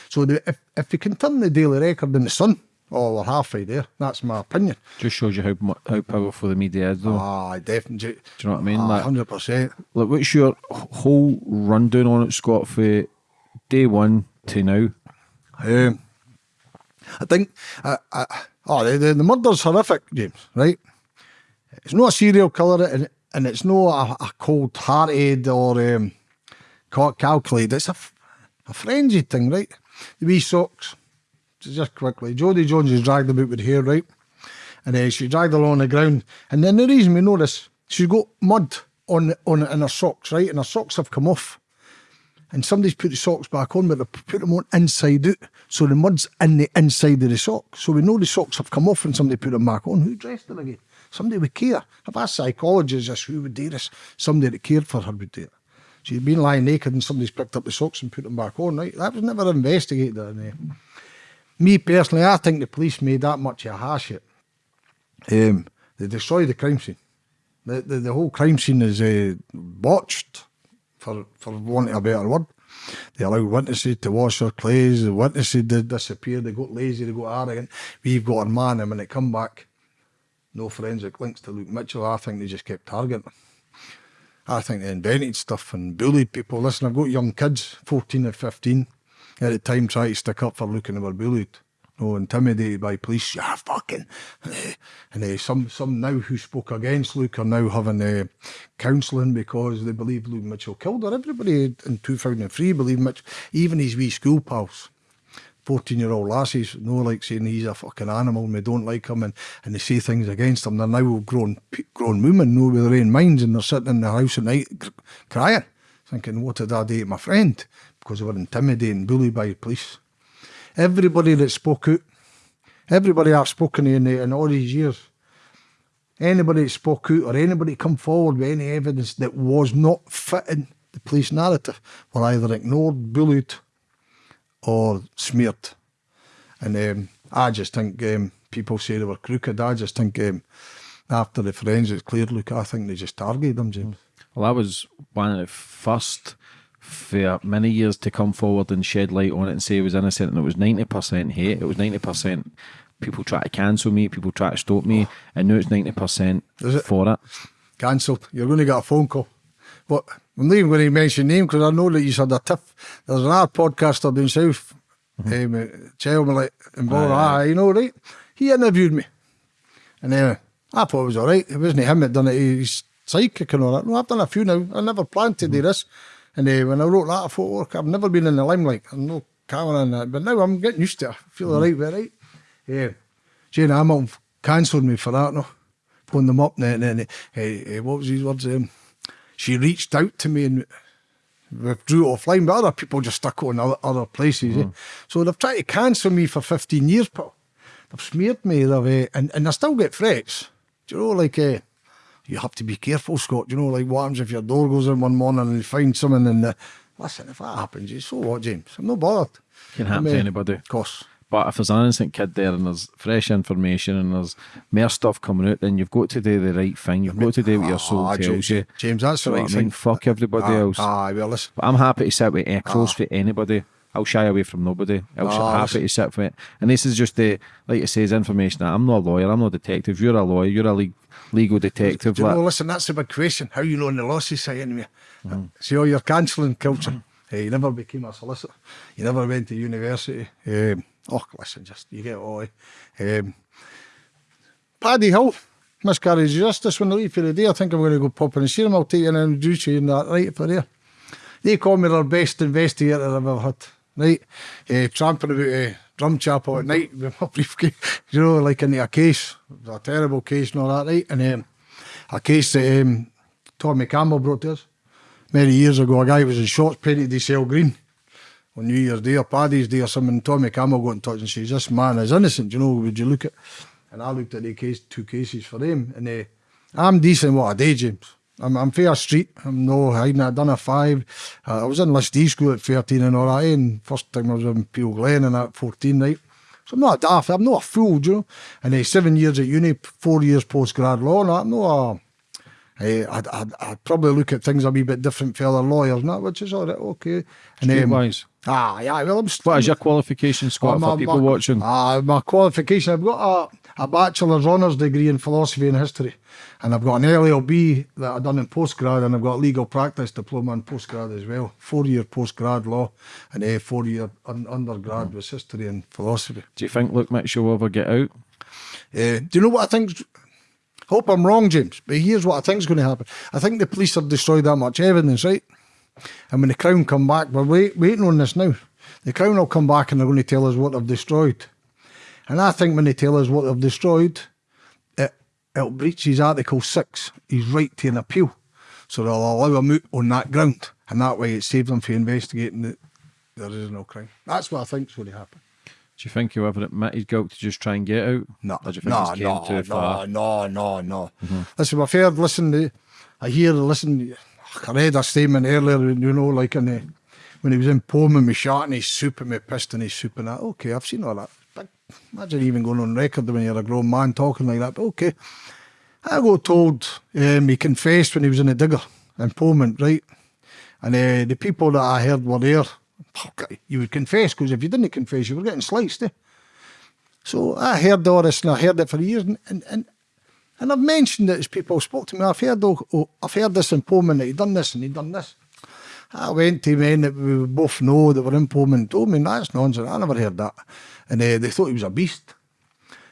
B: So the, if, if you can turn the Daily Record in the Sun, oh, we're halfway there. That's my opinion.
C: Just shows you how how powerful the media is, though.
B: Ah, definitely.
C: Do you know what I mean? Like-
B: 100%.
C: Like, what's your whole rundown on it, Scott, for day one to now?
B: Um, I think, uh, uh, oh, the, the, the murder's horrific, James, right? It's not a serial killer and, and it's not a, a cold hearted or um, calculated. It's a, a frenzied thing, right? The wee socks, just quickly. Jodi Jones is dragged about with hair, right? And uh, she dragged along the ground. And then the reason we this, she's got mud on, on in her socks, right? And her socks have come off and somebody's put the socks back on, but they put them on inside out. So the mud's in the inside of the sock. So we know the socks have come off and somebody put them back on. Who dressed them again? Somebody would care. I've asked psychologists just who would do this. Somebody that cared for her would do it. She'd been lying naked and somebody's picked up the socks and put them back on, right? That was never investigated. Uh, me personally, I think the police made that much of a hash it. Um, they destroyed the crime scene. The, the, the whole crime scene is uh, botched, for, for want of a better word. They allowed witnesses to wash their clothes, the witnesses did disappear, they got lazy, they got arrogant. We've got a man, and when it come back, no forensic links to Luke Mitchell. I think they just kept targeting him. I think they invented stuff and bullied people. Listen, I've got young kids, 14 and 15, at the time trying to stick up for and they were bullied. No, intimidated by police. Yeah, fucking. And uh, some some now who spoke against Luke are now having uh, counselling because they believe Luke Mitchell killed her. Everybody in 2003 believed Mitchell, even his wee school pals. 14 year old lassies, no like saying he's a fucking animal and we don't like him and, and they say things against him. They're now grown grown women, know with their own minds and they're sitting in the house at night crying, thinking, what did I do to my friend? Because they were intimidated and bullied by the police. Everybody that spoke out, everybody I've spoken to in, the, in all these years, anybody that spoke out or anybody come forward with any evidence that was not fitting the police narrative were either ignored, bullied, or smeared. And um, I just think um, people say they were crooked. I just think um, after the forensics cleared, look, I think they just targeted them, James.
C: Well, I was one of the first for many years to come forward and shed light on it and say it was innocent, and it was ninety percent hate. It was ninety percent people try to cancel me, people try to stop me, and now it's ninety percent
B: Is it?
C: for it.
B: Cancelled. You're going to get a phone call. But I'm not even going to mention name because I know that you had a tiff. There's another podcaster down south, um, uh, Chelmley and Bora, you know, right? He interviewed me. And uh, I thought it was all right. It wasn't him that done it. He's psychic and all that. No, I've done a few now. I never planned to do this. And uh, when I wrote that, I thought, I've never been in the limelight. I'm no camera and that. But now I'm getting used to it. I feel all right right? Yeah. Jane Hamilton cancelled me for that, no? Phoned them up and then, Hey, uh, what was his words? Um, she reached out to me and withdrew offline, but other people just stuck on other, other places. eh? So they've tried to cancel me for 15 years, but they've smeared me, they've, uh, and, and I still get threats. Do you know, like, uh, you have to be careful, Scott. Do you know, like, what happens if your door goes in one morning and you find someone and, uh, listen, if that happens, you so what, James? I'm not bothered.
C: Can happen
B: I'm,
C: to
B: uh,
C: anybody.
B: Of course.
C: But if there's an innocent kid there and there's fresh information and there's more stuff coming out, then you've got to do the right thing. You've got to do what your soul
B: Ah,
C: tells
B: James,
C: you.
B: James, that's the
C: You know
B: right
C: what I mean?
B: thing.
C: Fuck everybody
B: Ah,
C: else.
B: Ah, well, listen.
C: But I'm happy to sit with close for anybody. I'll shy away from nobody. I'll
B: Ah,
C: happy to sit for it. And this is just the, like it says, information. I'm not a lawyer. I'm not a detective. You're a lawyer. You're a le- legal detective.
B: Do you
C: like-
B: know, listen, that's the big question. How you know on the law society?
C: Mm-hmm.
B: See all your cancelling culture. Hey, you never became a solicitor. You never went to university. Um, Oh, listen, just you get oi. um, Paddy Hill, miscarriage of justice. When I leave for the day, I think I'm going to go pop in and see him. I'll take you and introduce you in that right for there. They call me their best investigator I've ever had. Right, uh, tramping about uh, drum chapel at night with my *laughs* briefcase, you know, like in a case, a terrible case and all that, right? And um, a case that um, Tommy Campbell brought to us many years ago. A guy was in shorts painted to sell green. On New Year's Day or Paddy's Day or something. Tommy Campbell got in touch and says, This man is innocent, you know, would you look at? And I looked at the case, two cases for him, and uh, I'm decent what I do, James. I'm, I'm fair street. I'm no hiding. I done a five. Uh, I was in List E school at 13 and all that. And first time I was in Peel Glen and at 14, right? So I'm not a daft. I'm not a fool, you know? And uh, seven years at uni, four years post grad law. And. I'm not a. Eh, I'd, I'd, I'd probably look at things a wee bit different for other lawyers, not which is all right, okay. And
C: Streetwise.
B: Ah, yeah, well, I'm
C: What is your qualification, Scott,
B: Oh,
C: for people watching?
B: Ah, my qualification. I've got a, a bachelor's honours degree in philosophy and history, and I've got an LLB that I've done in postgrad, and I've got a legal practice diploma in postgrad as well. Four year postgrad law, and a four year un- undergrad was history and philosophy.
C: Do you think Luke Mitchell will ever get out?
B: Uh, do you know what I think? Hope I'm wrong, James, but here's what I think is going to happen. I think the police have destroyed that much evidence, right? And when the Crown come back, we're wait, waiting on this now. The Crown will come back and they're going to tell us what they've destroyed. And I think when they tell us what they've destroyed, it, it'll breach his Article 6, his right to an appeal. So they'll allow him out on that ground. And that way it saves them from investigating that there is no crime. That's what I think's going to happen.
C: Do you think he'll ever admit his guilt to just try and get out?
B: No,
C: Or do you think
B: no, no, no, no, no, no. Listen, I've heard, listen, to, I hear, listen, I read a statement earlier, you know, like in the, when he was in Polmont, me shot and his soup and me pissed in his soup and that. Okay, I've seen all that. But imagine even going on record when you're a grown man talking like that. But okay. I got told um, he confessed when he was in the digger in Polmont, right? And uh, the people that I heard were there. You would confess because if you didn't confess, you were getting sliced. Eh? So I heard all this and I heard it for years and, and, and, and I've mentioned it as people spoke to me. I've heard oh, I've heard this in Polmont that he done this and he'd done this. I went to men that we both know that were in Polmont and told me that's nonsense. I never heard that. And uh, they thought he was a beast.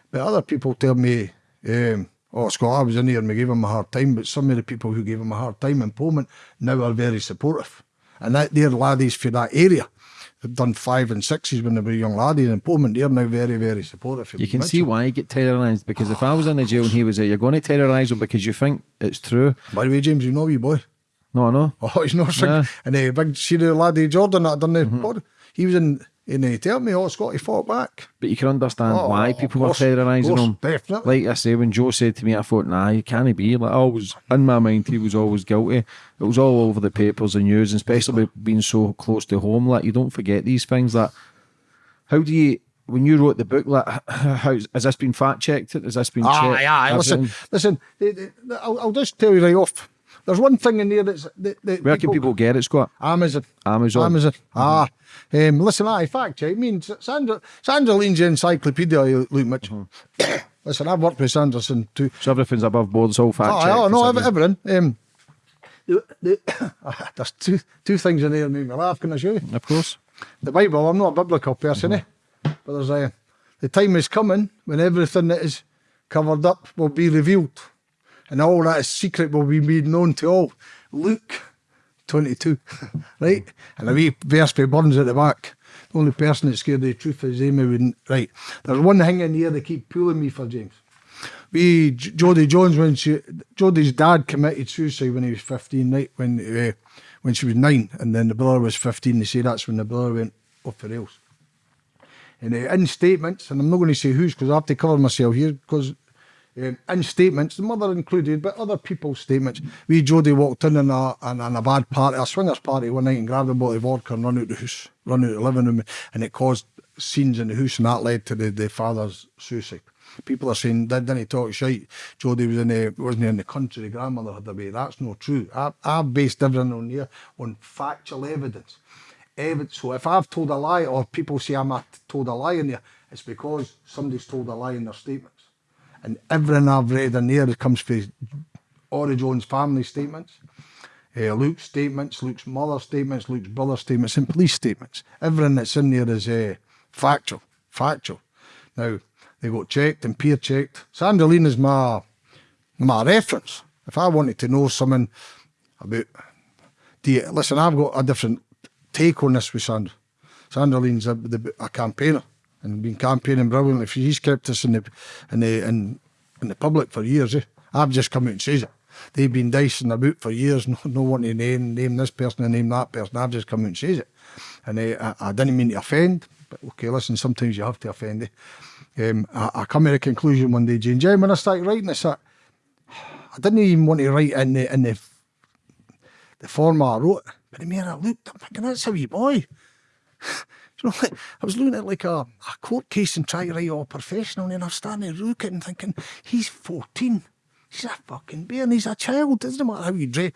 B: But other people tell me, um, oh, Scott, I was in here and we gave him a hard time, but some of the people who gave him a hard time in Polmont now are very supportive. And that, they're laddies for that area. Done five and sixes when they were young laddies in Polmont. They're now very, very supportive.
C: You can
B: Mitchell.
C: see why he get terrorised because if I was in the jail and he was there, you're going to terrorise him because you think it's true.
B: By the way, James, you know you boy.
C: No, I know. *laughs*
B: Oh, he's not sick.
C: Yeah.
B: And the big see the laddie uh, Jordan that done the mm-hmm. pod. He was in and he told me, oh, Scott, he fought back.
C: But you can understand
B: Oh,
C: why people were terrorising him.
B: definitely.
C: Like I say, when Joe said to me, I thought, nah, you can't be. Like, I always, in my mind, he was always guilty. It was all over the papers and news, and especially being so close to home. Like, you don't forget these things. That how do you, when you wrote the book, like, how has this been fact checked? Has this been
B: Ah,
C: checked?
B: Listen,
C: Everything?
B: listen. the- I'll, I'll just tell you right off. There's one thing in there that's that, that
C: Where can people get it, Scott?
B: Amazon.
C: Amazon.
B: Amazon. Ah. Um, listen, I fact check. I mean, Sandra, Sandra Lean's encyclopedia, Luke Mitchell. *coughs* listen, I've worked with Sanderson too.
C: So everything's above board. It's all fact
B: Oh, oh, no, everything. Um, the, the, *coughs* there's two two things in there that make me laugh. Can I show you?
C: Of course.
B: The Bible. I'm not a biblical person, eh? But there's a the time is coming when everything that is covered up will be revealed, and all that secret will be made known to all. Luke 22, *laughs* right? And a wee verse by Burns at the back. The only person that's scared of the truth is Amy wouldn't. Right. There's one thing in here they keep pulling me for, James. We, Jodi Jones, when she, Jodi's dad committed suicide when he was 15, right? When, uh, when she was nine, and then the brother was 15. They say that's when the brother went off the rails. And uh, in statements, and I'm not going to say whose because I have to cover myself here because um, in statements, the mother included, but other people's statements. We Jodi walked in in a, in, in a bad party, a swingers party one night and grabbed a bottle of vodka and run out the house, run out the living room, and it caused scenes in the house, and that led to the, the father's suicide. People are saying, didn't he talk shite? Jodi was in the, wasn't in the country, the grandmother had away. That's not true. I, I've based everything on here on factual evidence. Evidence. So if I've told a lie, or people say I'm told a lie in there, it's because somebody's told a lie in their statements. And everything I've read in there comes from Ori Jones' family statements, uh, Luke's statements, Luke's mother's statements, Luke's brother's statements, and police statements. Everything that's in there is uh, factual. Factual. Now, they got checked and peer checked. Sandra Lean is my, my reference. If I wanted to know something about, listen, I've got a different take on this with Sandra. Sandra Lean's a, a campaigner and been campaigning brilliantly. He's kept us in the in the in, in the public for years. Eh? I've just come out and says it. They've been dicing about for years, *laughs* no, no one to name, name this person and name that person. I've just come out and says it. And uh, I, I didn't mean to offend, but okay, listen, sometimes you have to offend. Eh? Um, I, I come to a conclusion one day, Jane, when I started writing this, I, I didn't even want to write in the in the the format I wrote. But the more I looked, I'm thinking, that's a wee boy. *laughs* *laughs* you know, I was looking at like a, a court case and trying to write all professional, and I'm standing there looking and thinking, he's 14. He's a fucking bear and he's a child. It Doesn't matter how you dress.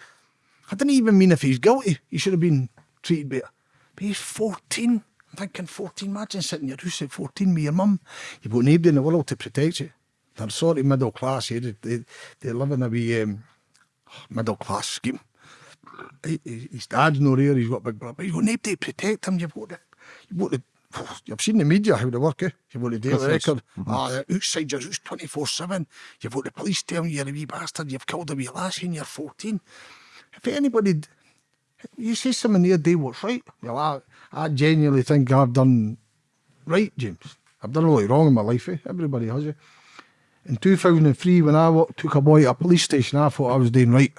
B: I didn't even mean if he's guilty, he should have been treated better. But he's 14. I'm thinking 14, imagine sitting in your house at 14 with your mum. You've got nobody in the world to protect you. They're sort of middle class here. They, they, they live in a wee um, middle class scheme. His dad's not here, he's got big brother, but you've got nobody to protect him. You've got to, you've You've seen the media how they work, eh? You've got the daily record. Mm -hmm. Ah, outside your house 24 7. You've got the police telling you you're a wee bastard, you've killed a wee lassie and you're 14. If anybody, you say something there, do what's right. Well, I, I genuinely think I've done right, James. I've done a lot wrong in my life, eh? Everybody has, eh? In 2003, when I took a boy to a police station, I thought I was doing right.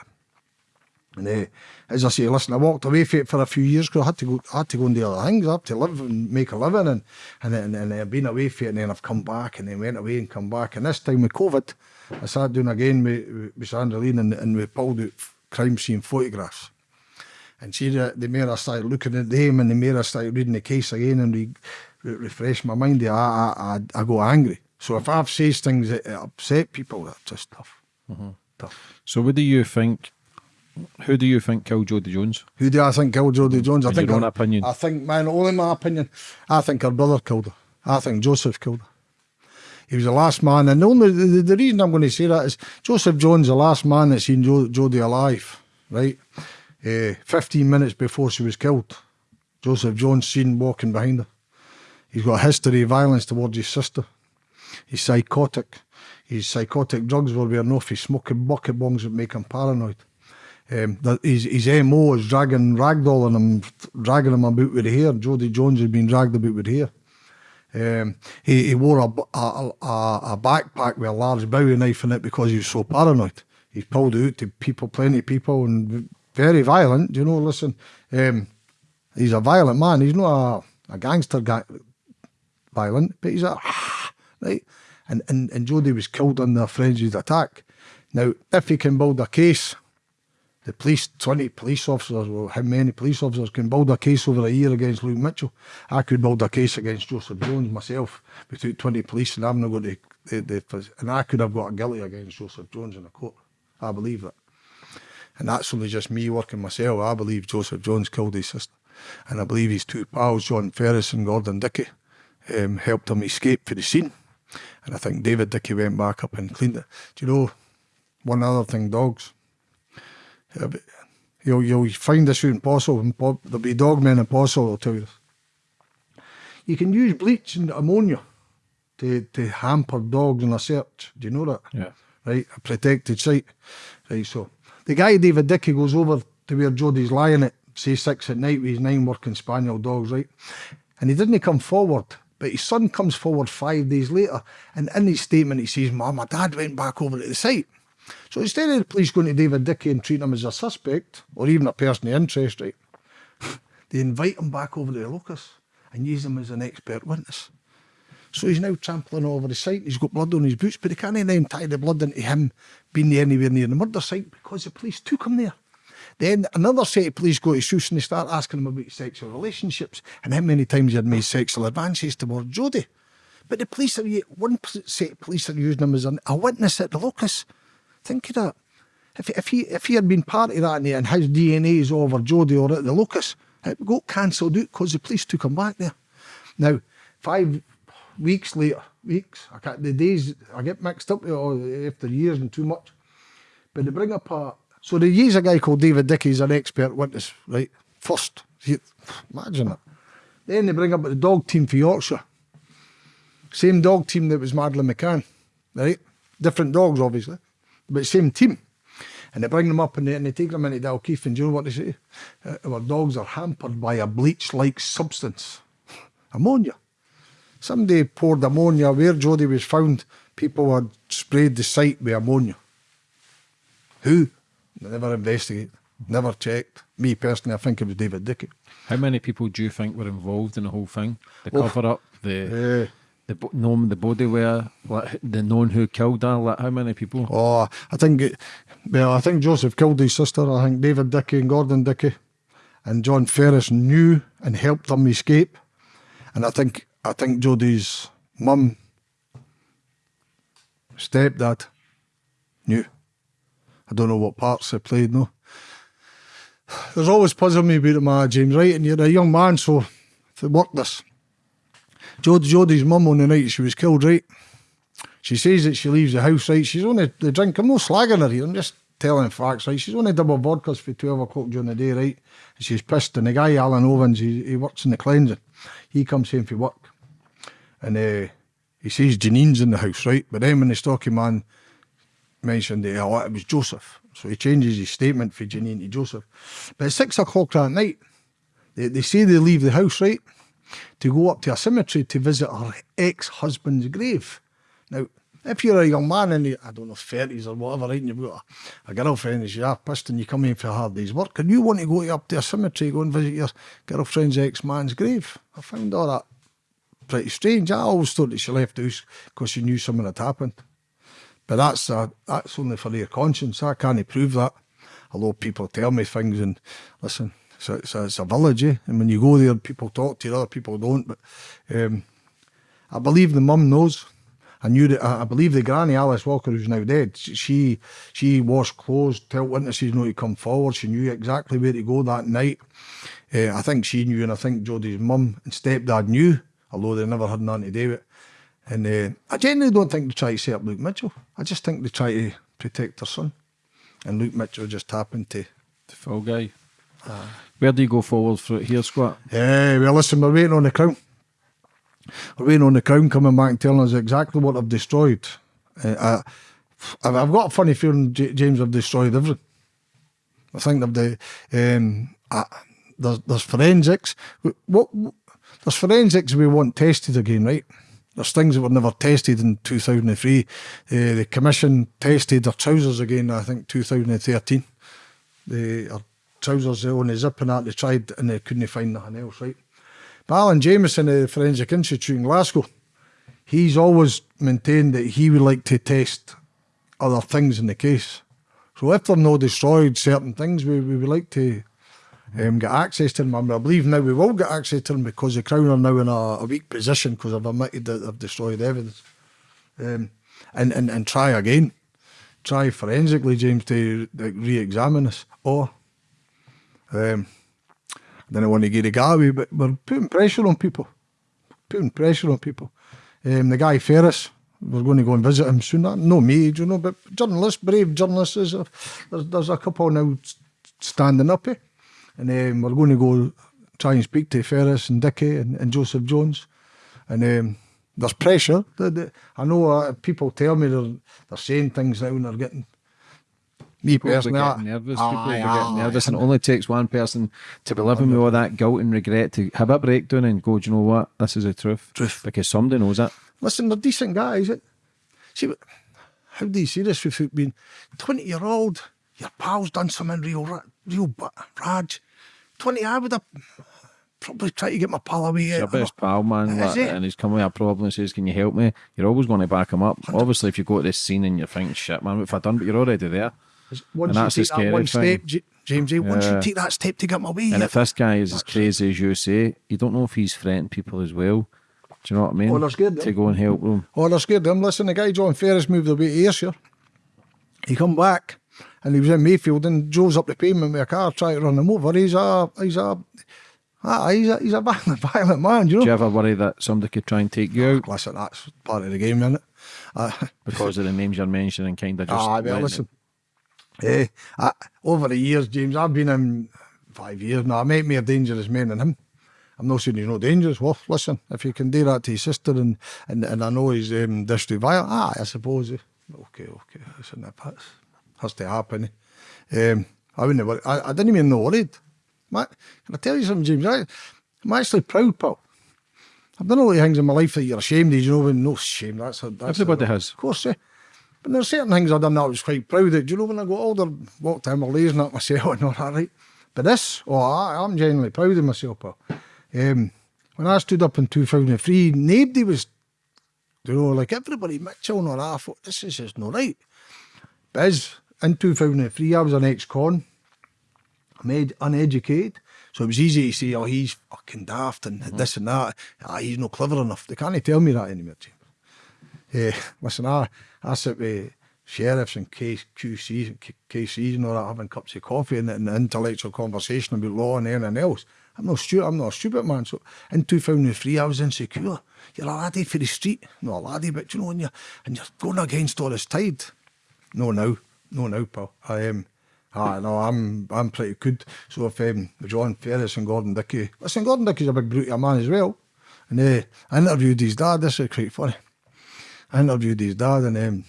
B: And uh, as I say, listen, I walked away from it for a few years because I had to go, I had to go and do other things. I had to live and make a living, and and and, and I've been away from it, and then I've come back, and then went away and come back. And this time with COVID, I started doing again with, with Sandra Lean, and, and we pulled out crime scene photographs. And see, the, the more I started looking at them, and the more I started reading the case again, and re, re, refresh my mind, I, I, I, I go angry. So if I've said things that upset people, that's just tough. Mm -hmm. Tough.
C: So what do you think who do you think killed Jodi Jones?
B: Who do I think killed Jodi Jones? I
C: In
B: think
C: your own
B: her,
C: opinion.
B: I think, man, only my opinion. I think her brother killed her. I think Joseph killed her. He was the last man, and the only the, the reason I'm going to say that is Joseph Jones, the last man that seen jo Jodi alive, right? Uh, 15 minutes before she was killed, Joseph Jones seen walking behind her. He's got a history of violence towards his sister. He's psychotic. His psychotic drugs were wearing off. He's smoking bucket bongs that make him paranoid. Um, his, his MO is dragging ragdolling him, dragging him about with hair. Jodi Jones has been dragged about with hair. Um, he, he wore a, a, a, a, backpack with a large bowie knife in it because he was so paranoid. He pulled out to people, plenty of people, and very violent. You know, listen, um, he's a violent man. He's not a, a gangster guy, violent, but he's a *sighs* right. And and and Jodi was killed in the frenzied attack. Now, if he can build a case the police, 20 police officers, well, how many police officers can build a case over a year against Luke Mitchell? I could build a case against Joseph Jones myself without 20 police and I'm not going to, the, the, and I could have got a guilty against Joseph Jones in a court. I believe that. And that's only just me working myself. I believe Joseph Jones killed his sister. And I believe his two pals, John Ferris and Gordon Dickey, um, helped him escape for the scene. And I think David Dickey went back up and cleaned it. Do you know, one other thing, dogs you'll, you'll find this out in and there'll be dogmen in I'll tell you this. You can use bleach and ammonia to, to hamper dogs in a search. Do you know that?
C: Yeah.
B: Right, a protected site. Right, so the guy David Dickey goes over to where Jodi's lying at, say six at night with his nine working spaniel dogs, right? And he didn't come forward, but his son comes forward five days later, and in his statement he says, Mom, my dad went back over to the site. So instead of the police going to David Dickey and treating him as a suspect, or even a person of interest, right, *laughs* they invite him back over to the locus and use him as an expert witness. So he's now trampling over the site, he's got blood on his boots, but they can't then tie the blood into him being anywhere near the murder site because the police took him there. Then another set of police go to Seuss and they start asking him about sexual relationships and how many times he had made sexual advances towards Jodi. But the police are one set of police are using him as an, a witness at the locus. Think of that. If, if he if he had been part of that and, and his DNA is over Jodi or at the locus, it got cancelled out because the police took him back there. Now, five weeks later, weeks, I can't, the days, I get mixed up after years and too much. But they bring up a, so they use a guy called David Dickey as an expert witness, right? First, imagine it. Then they bring up the dog team for Yorkshire. Same dog team that was Madeleine McCann, right? Different dogs, obviously, but same team. And they bring them up and they, and they take them into Dalkeith, and do you know what they say? Uh, our dogs are hampered by a bleach like substance, *laughs* ammonia. Somebody poured ammonia where Jodi was found. People had sprayed the site with ammonia. Who? They never investigated, never checked. Me personally, I think it was David Dickey.
C: How many people do you think were involved in the whole thing? The
B: Oh.
C: cover up, the
B: Uh,
C: the knowing the body wear, like, the knowing who killed her. Like, how many people?
B: Oh, I think, well, I think Joseph killed his sister. I think David Dickey and Gordon Dickey and John Ferris knew and helped them escape. And I think, I think Jodi's mum, stepdad, knew. I don't know what parts they played, no. There's always puzzled me about my James, right? And you're a young man, so to work this. Jod- Jodi's mum on the night she was killed, right? She says that she leaves the house, right? She's only the drink. I'm not slagging her here. I'm just telling facts, right? She's only double vodkas for 12 o'clock during the day, right? And she's pissed. And the guy, Alan Owens, he, he works in the cleansing. He comes home for work. And uh, he sees Janine's in the house, right? But then when the stocky man mentioned it, oh, it was Joseph. So he changes his statement for Janine to Joseph. But at six o'clock that night, they, they say they leave the house, right? To go up to a cemetery to visit her ex husband's grave. Now, if you're a young man in the, I don't know, 30s or whatever, right, and you've got a, a girlfriend and half pissed and you come in for hard day's work, and you want to go up to a cemetery, go and visit your girlfriend's ex man's grave. I found all that pretty strange. I always thought that she left the house because she knew something had happened. But that's that's only for their conscience. I can't prove that. Although people tell me things and listen, a, it's a, it's a village, eh? and when you go there, people talk to you, other people don't. But um, I believe the mum knows. I knew that. I believe the granny Alice Walker, who's now dead, she she washed clothes, tell witnesses not to come forward. She knew exactly where to go that night. Uh, I think she knew, and I think Jodi's mum and stepdad knew, although they never had nothing to do with it. And uh, I genuinely don't think they try to set up Luke Mitchell. I just think they try to protect their son. And Luke Mitchell just happened to.
C: The fall guy. Where do you go forward for here, Scott?
B: Yeah, well, listen, we're waiting on the crown. We're waiting on the crown coming back and telling us exactly what they've destroyed. Uh, I, I've I've got a funny feeling, J- James, have destroyed everything. I think they've the um, there's there's forensics. What, what there's forensics we want tested again, right? There's things that were never tested in 2003. Uh, the commission tested their trousers again, I think 2013. The our trousers on zip and that they tried and they couldn't find nothing else, right? But Alan Jamieson of the Forensic Institute in Glasgow, he's always maintained that he would like to test other things in the case. So if they're not destroyed certain things, we, we would like to um, get access to them. And I believe now we will get access to them because the Crown are now in a, a weak position because they've admitted that they've destroyed evidence. Um, and, and, and try again. Try forensically, James, to like, re-examine us. Or, um, I don't want to get a guy, but we're putting pressure on people. Putting pressure on people. Um, the guy Ferris, we're going to go and visit him soon. No me, you know, but journalists, brave journalists, there's a, there's, there's a couple now standing up here. And um, we're going to go try and speak to Ferris and Dickey and, and Joseph Jones. And um, there's pressure. I know uh, people tell me they're, they're saying things now and they're getting. Me
C: People are
B: personally,
C: getting nervous. People are
B: Aye,
C: getting
B: aye,
C: nervous, and it only takes one person to be living with all that guilt and regret to have a breakdown and go, do you know what? This is the truth.
B: Truth.
C: Because somebody knows it.
B: Listen, they're decent guys. It. See, how do you see this without being twenty year old? Your pal's done something real, real raj. Twenty, I would have probably tried to get my pal away.
C: Eh?
B: It's
C: your best pal, man, like, and he's come with a problem and says, Can you help me? You're always going to back him up. Obviously, if you go to this scene and you're thinking, Shit, man, what have I done? But you're already there.
B: Once
C: and that's
B: you take that one
C: scary
B: step, James. Eh? Once you take that step to get my way.
C: And if this guy is as crazy as you say, you don't know if he's threatening people as well. Do you know what I mean?
B: Oh, they're scared
C: to
B: him.
C: go and help them.
B: Oh, they're scared of him. Listen, the guy John Ferris moved away to Ayrshire. He come back and he was in Mayfield and drove up the pavement with a car trying to run him over. He's a he's a ah, he's a he's a *laughs* violent, violent man, you know.
C: Do you ever worry that somebody could try and take you out
B: Listen, that's part of the game, isn't it? Uh,
C: because of the names you're mentioning? Kind of just.
B: ah, well, listen. Eh, I, over the years, James, I've been in five years now. I make more dangerous men than him. I'm not saying he's not dangerous. Well, listen, if you can do that to his sister and and, and I know he's um, district violent, ah, I suppose. eh, Okay, okay, listen, that has, has to happen. eh. Um, I wouldn't worry. I, I didn't even know worried. Ma- Can I tell you something, James? I, I'm actually proud, pal. I've done a lot of things in my life that you're ashamed of, you know, and no shame. That's, a, that's
C: Everybody
B: a,
C: has.
B: Of course, yeah. But there's certain things I've done that I was quite proud of. Do you know when I got older, walked in, blazing at myself *laughs* and all that, right? But this, oh, I, I'm genuinely proud of myself, pal. Um, when I stood up in 2003, nobody was, you know, like everybody, Mitchell and all that, I thought, this is just not right. But as in 2003, I was an ex-con, made uneducated. So it was easy to say, oh, he's fucking daft and this and that. Ah, he's not clever enough. They can't tell me that anymore, James. Eh, listen, I, I sit with sheriffs and QCs and KCs and all that, having cups of coffee and, and intellectual conversation about law and anything else. I'm not stupid. I'm not a stupid man. So in 2003, I was insecure. You're a laddie for the street, not a laddie, but you know, and you're, and you're going against all this tide. No, now, no, now, pal. I am. Ah, no, I'm I'm pretty good. So if um, John Ferris and Gordon Dickey, listen, Gordon Dickey's a big brute of a man as well. And uh, I interviewed his dad. This is quite funny. I interviewed his dad in um,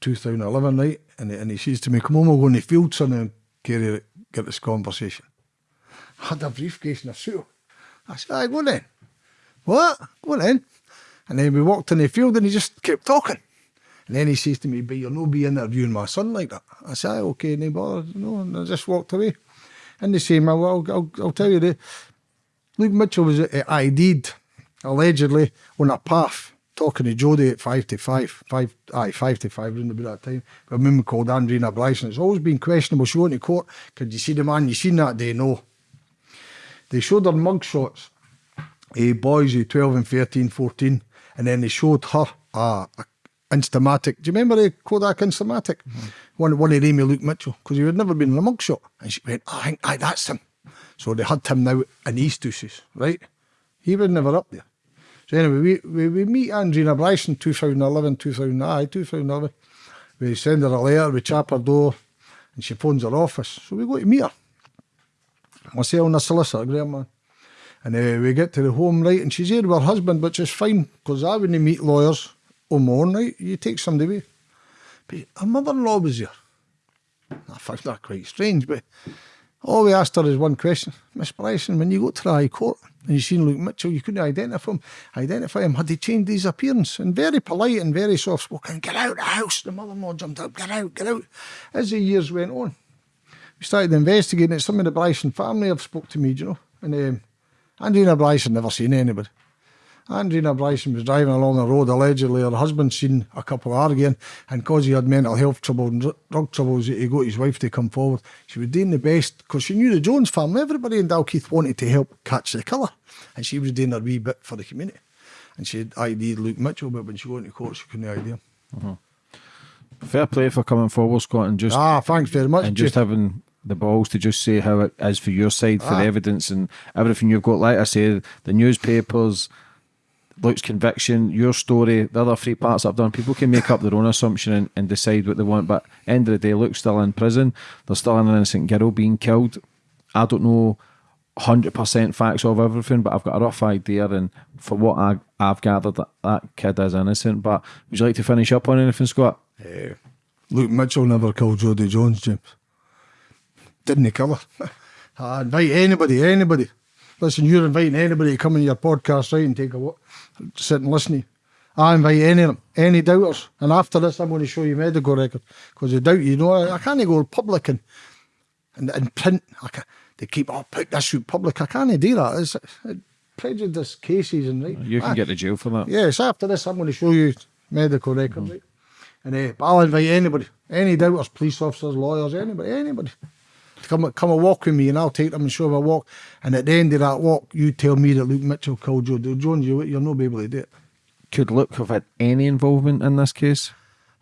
B: 2011, right? And, and he says to me, "Come on, we'll go in the field, son, and carry get this conversation." I had a briefcase and a suit. I said, "I go then." What? Go then. And then we walked in the field, and he just kept talking. And then he says to me, "But you'll not be interviewing my son like that." I said, "Aye, "Okay, no bother." No, and I just walked away. And they say, "Well, I'll, I'll, I'll tell you the Luke Mitchell was uh, ID'd allegedly on a path talking to Jodi at five to five, five, aye, five to five around about that time. But a woman called Andrina Bryson. It's always been questionable. She went to court. Could you see the man you seen that day? No. They showed her mug shots, eh, boys of 12 and 13, 14, and then they showed her uh, a Instamatic. Do you remember the Kodak Instamatic? One, one of them, Luke Mitchell, because he had never been in a mugshot. And she went, oh, I think, aye, that's him. So they had him now in Easthouses, right? He was never up there. So anyway, we, we, we meet Andrina Bryson 2011, 2000, aye, 2011. We send her a letter, we chap her door, and she phones her office. So we go to meet her. Myself and a solicitor, Graham man. And uh, we get to the home, right, and she's here with her husband, which is fine, because I wouldn't meet lawyers on my own, right? You take somebody away. But her mother-in-law was here. I found that quite strange, but all we asked her is one question. Miss Bryson, when you go to the High Court and you seen Luke Mitchell, you couldn't identify him. Identify him. Had he changed his appearance? And very polite and very soft spoken. Get out of the house. The mother-in-law jumped up. Get out, get out. As the years went on, we started investigating it. Some of the Bryson family have spoke to me, you know. And um, Andrina Bryson never seen anybody. Andrina Bryson was driving along the road. Allegedly, her husband seen a couple arguing, and because he had mental health trouble and drug troubles, he got his wife to come forward. She was doing the best because she knew the Jones family. Everybody in Dalkeith wanted to help catch the killer, and she was doing her wee bit for the community. And she had ID'd Luke Mitchell, but when she went to court, she couldn't ID him.
C: Fair play for coming forward, Scott, and just
B: Ah, thanks very much.
C: and just
B: Jeff.
C: having the balls to just say how it is for your side, for
B: Ah.
C: the evidence and everything you've got. Like I say, the newspapers, Luke's conviction, your story, the other three parts I've done. People can make up their own assumption and, and decide what they want. But end of the day, Luke's still in prison. There's still an innocent girl being killed. I don't know. 100% facts of everything, but I've got a rough idea. And for what I, I've gathered, that, that kid is innocent. But would you like to finish up on anything, Scott?
B: Eh, Luke Mitchell never killed Jodi Jones, James. Didn't he kill her? *laughs* I invite anybody, anybody. Listen, you're inviting anybody to come in your podcast, right, and take a walk, sit and listen to you. I invite any of them, any doubters. And after this, I'm going to show you medical record. Because they doubt you, you know, I, I can't go public and, and, and print. I can they keep, oh, put this out public. I can't do that. It's, it's prejudice cases and right.
C: You can
B: I-
C: get to jail for that.
B: Yes, after this, I'm going to show you medical record, right? And uh, I'll invite anybody, any doubters, police officers, lawyers, anybody, anybody. Come, come a walk with me and I'll take them and show them a walk. And at the end of that walk, you tell me that Luke Mitchell killed Jodi Jones. You, you'll not be able to do it.
C: Could Luke have had any involvement in this case?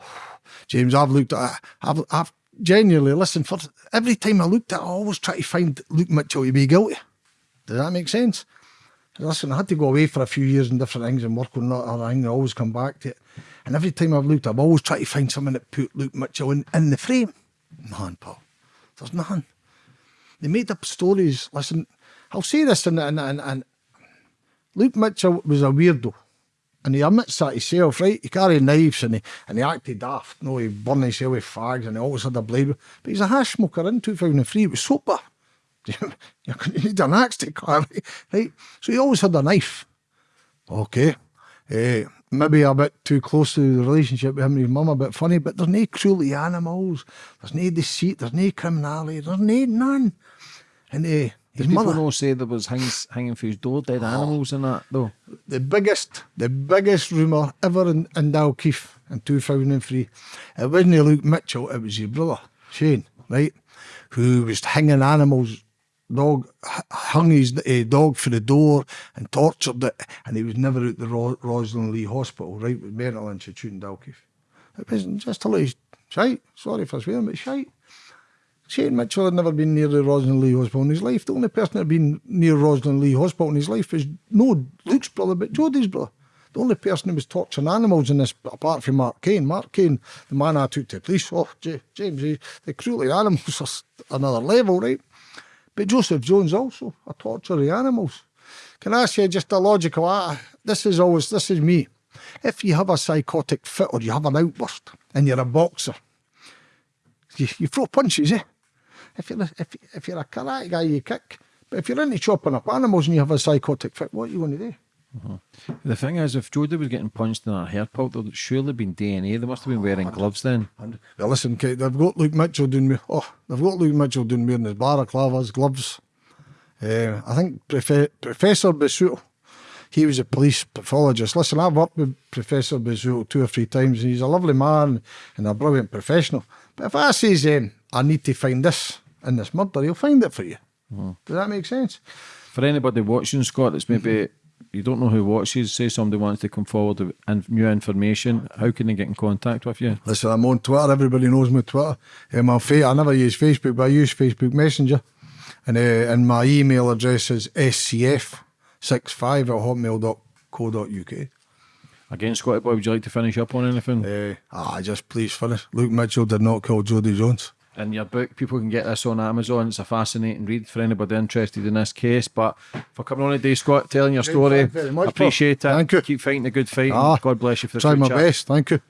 C: *sighs*
B: James, I've looked at I've, I've genuinely listened for every time I looked at it, I always try to find Luke Mitchell to be guilty. Does that make sense? Listen, I had to go away for a few years and different things and work on that other thing and always come back to it. And every time I've looked, I've always tried to find someone that put Luke Mitchell in, in the frame. None, Paul. There's nothing. They made up stories. Listen, I'll say this and, and, and, and Luke Mitchell was a weirdo. And he admits that himself, right? He carried knives and he, and he acted daft. No, he burned himself with fags and he always had a blade. But he's a hash smoker in 2003. He was sober. *laughs* you need an axe to carry, right? So he always had a knife. Okay. Uh, maybe a bit too close to the relationship with him and his mum, a bit funny, but there's no cruelty animals, there's no deceit, there's no criminality, there's no none. And uh, his
C: people
B: mother,
C: not say there was hanging, hanging for his door, dead animals and that though?
B: the biggest, the biggest rumour ever in, in Dalkeith in 2003, it wasn't Luke Mitchell, it was his brother, Shane, right, who was hanging animals, dog, hung his uh, dog for the door and tortured it, and he was never at the Ro- Rosslynlee Hospital, right, with Mental Institute in Dalkeith. It wasn't just a little shite, sorry for swearing, but shite. Shane Mitchell had never been near the Rosslynlee Hospital in his life. The only person that had been near Rosslynlee Hospital in his life was no Luke's brother, but Jodi's brother. The only person who was torturing animals in this, apart from Mark Kane. Mark Kane, the man I took to the police. Oh, James, the cruelty of animals *laughs* is another level, right? But Joseph Jones also, a torturer of animals. Can I you just a logical, ah, this is always, this is me. If you have a psychotic fit or you have an outburst and you're a boxer, you, you throw punches, eh? If you're, if, if you're a karate guy, you kick. But if you're into chopping up animals and you have a psychotic fit, what are you going to do?
C: The thing is, if Jodi was getting punched in her hair pulp, there'd surely been DNA. They must have been wearing gloves then.
B: Well, listen, Kate, they've got Luke Mitchell doing me. Oh, they've got Luke Mitchell doing wearing his balaclavas, gloves. Uh, I think Profe- Professor Busuttil, he was a police pathologist. Listen, I've worked with Professor Busuttil two or three times, and he's a lovely man and a brilliant professional. But if I says, um, I need to find this in this murder, he'll find it for you. Does that make sense?
C: For anybody watching, Scott, that's maybe you don't know who watches, say somebody wants to come forward with in- new information, how can they get in contact with you?
B: Listen, I'm on Twitter. Everybody knows me on Twitter. Um, I'm fa- I never use Facebook, but I use Facebook Messenger. And, uh, and my email address is scf65 at hotmail.co.uk.
C: Again, Scotty Boy, would you like to finish up on anything?
B: Uh, ah, just please finish. Luke Mitchell did not kill Jodi Jones.
C: In your book. People can get this on Amazon. It's a fascinating read for anybody interested in this case. But for coming on today, Scott, telling your story,
B: thank you very much,
C: appreciate it.
B: Thank you.
C: Keep fighting the good fight.
B: Ah,
C: God bless you for the
B: Try
C: good
B: my
C: chat.
B: best. Thank you.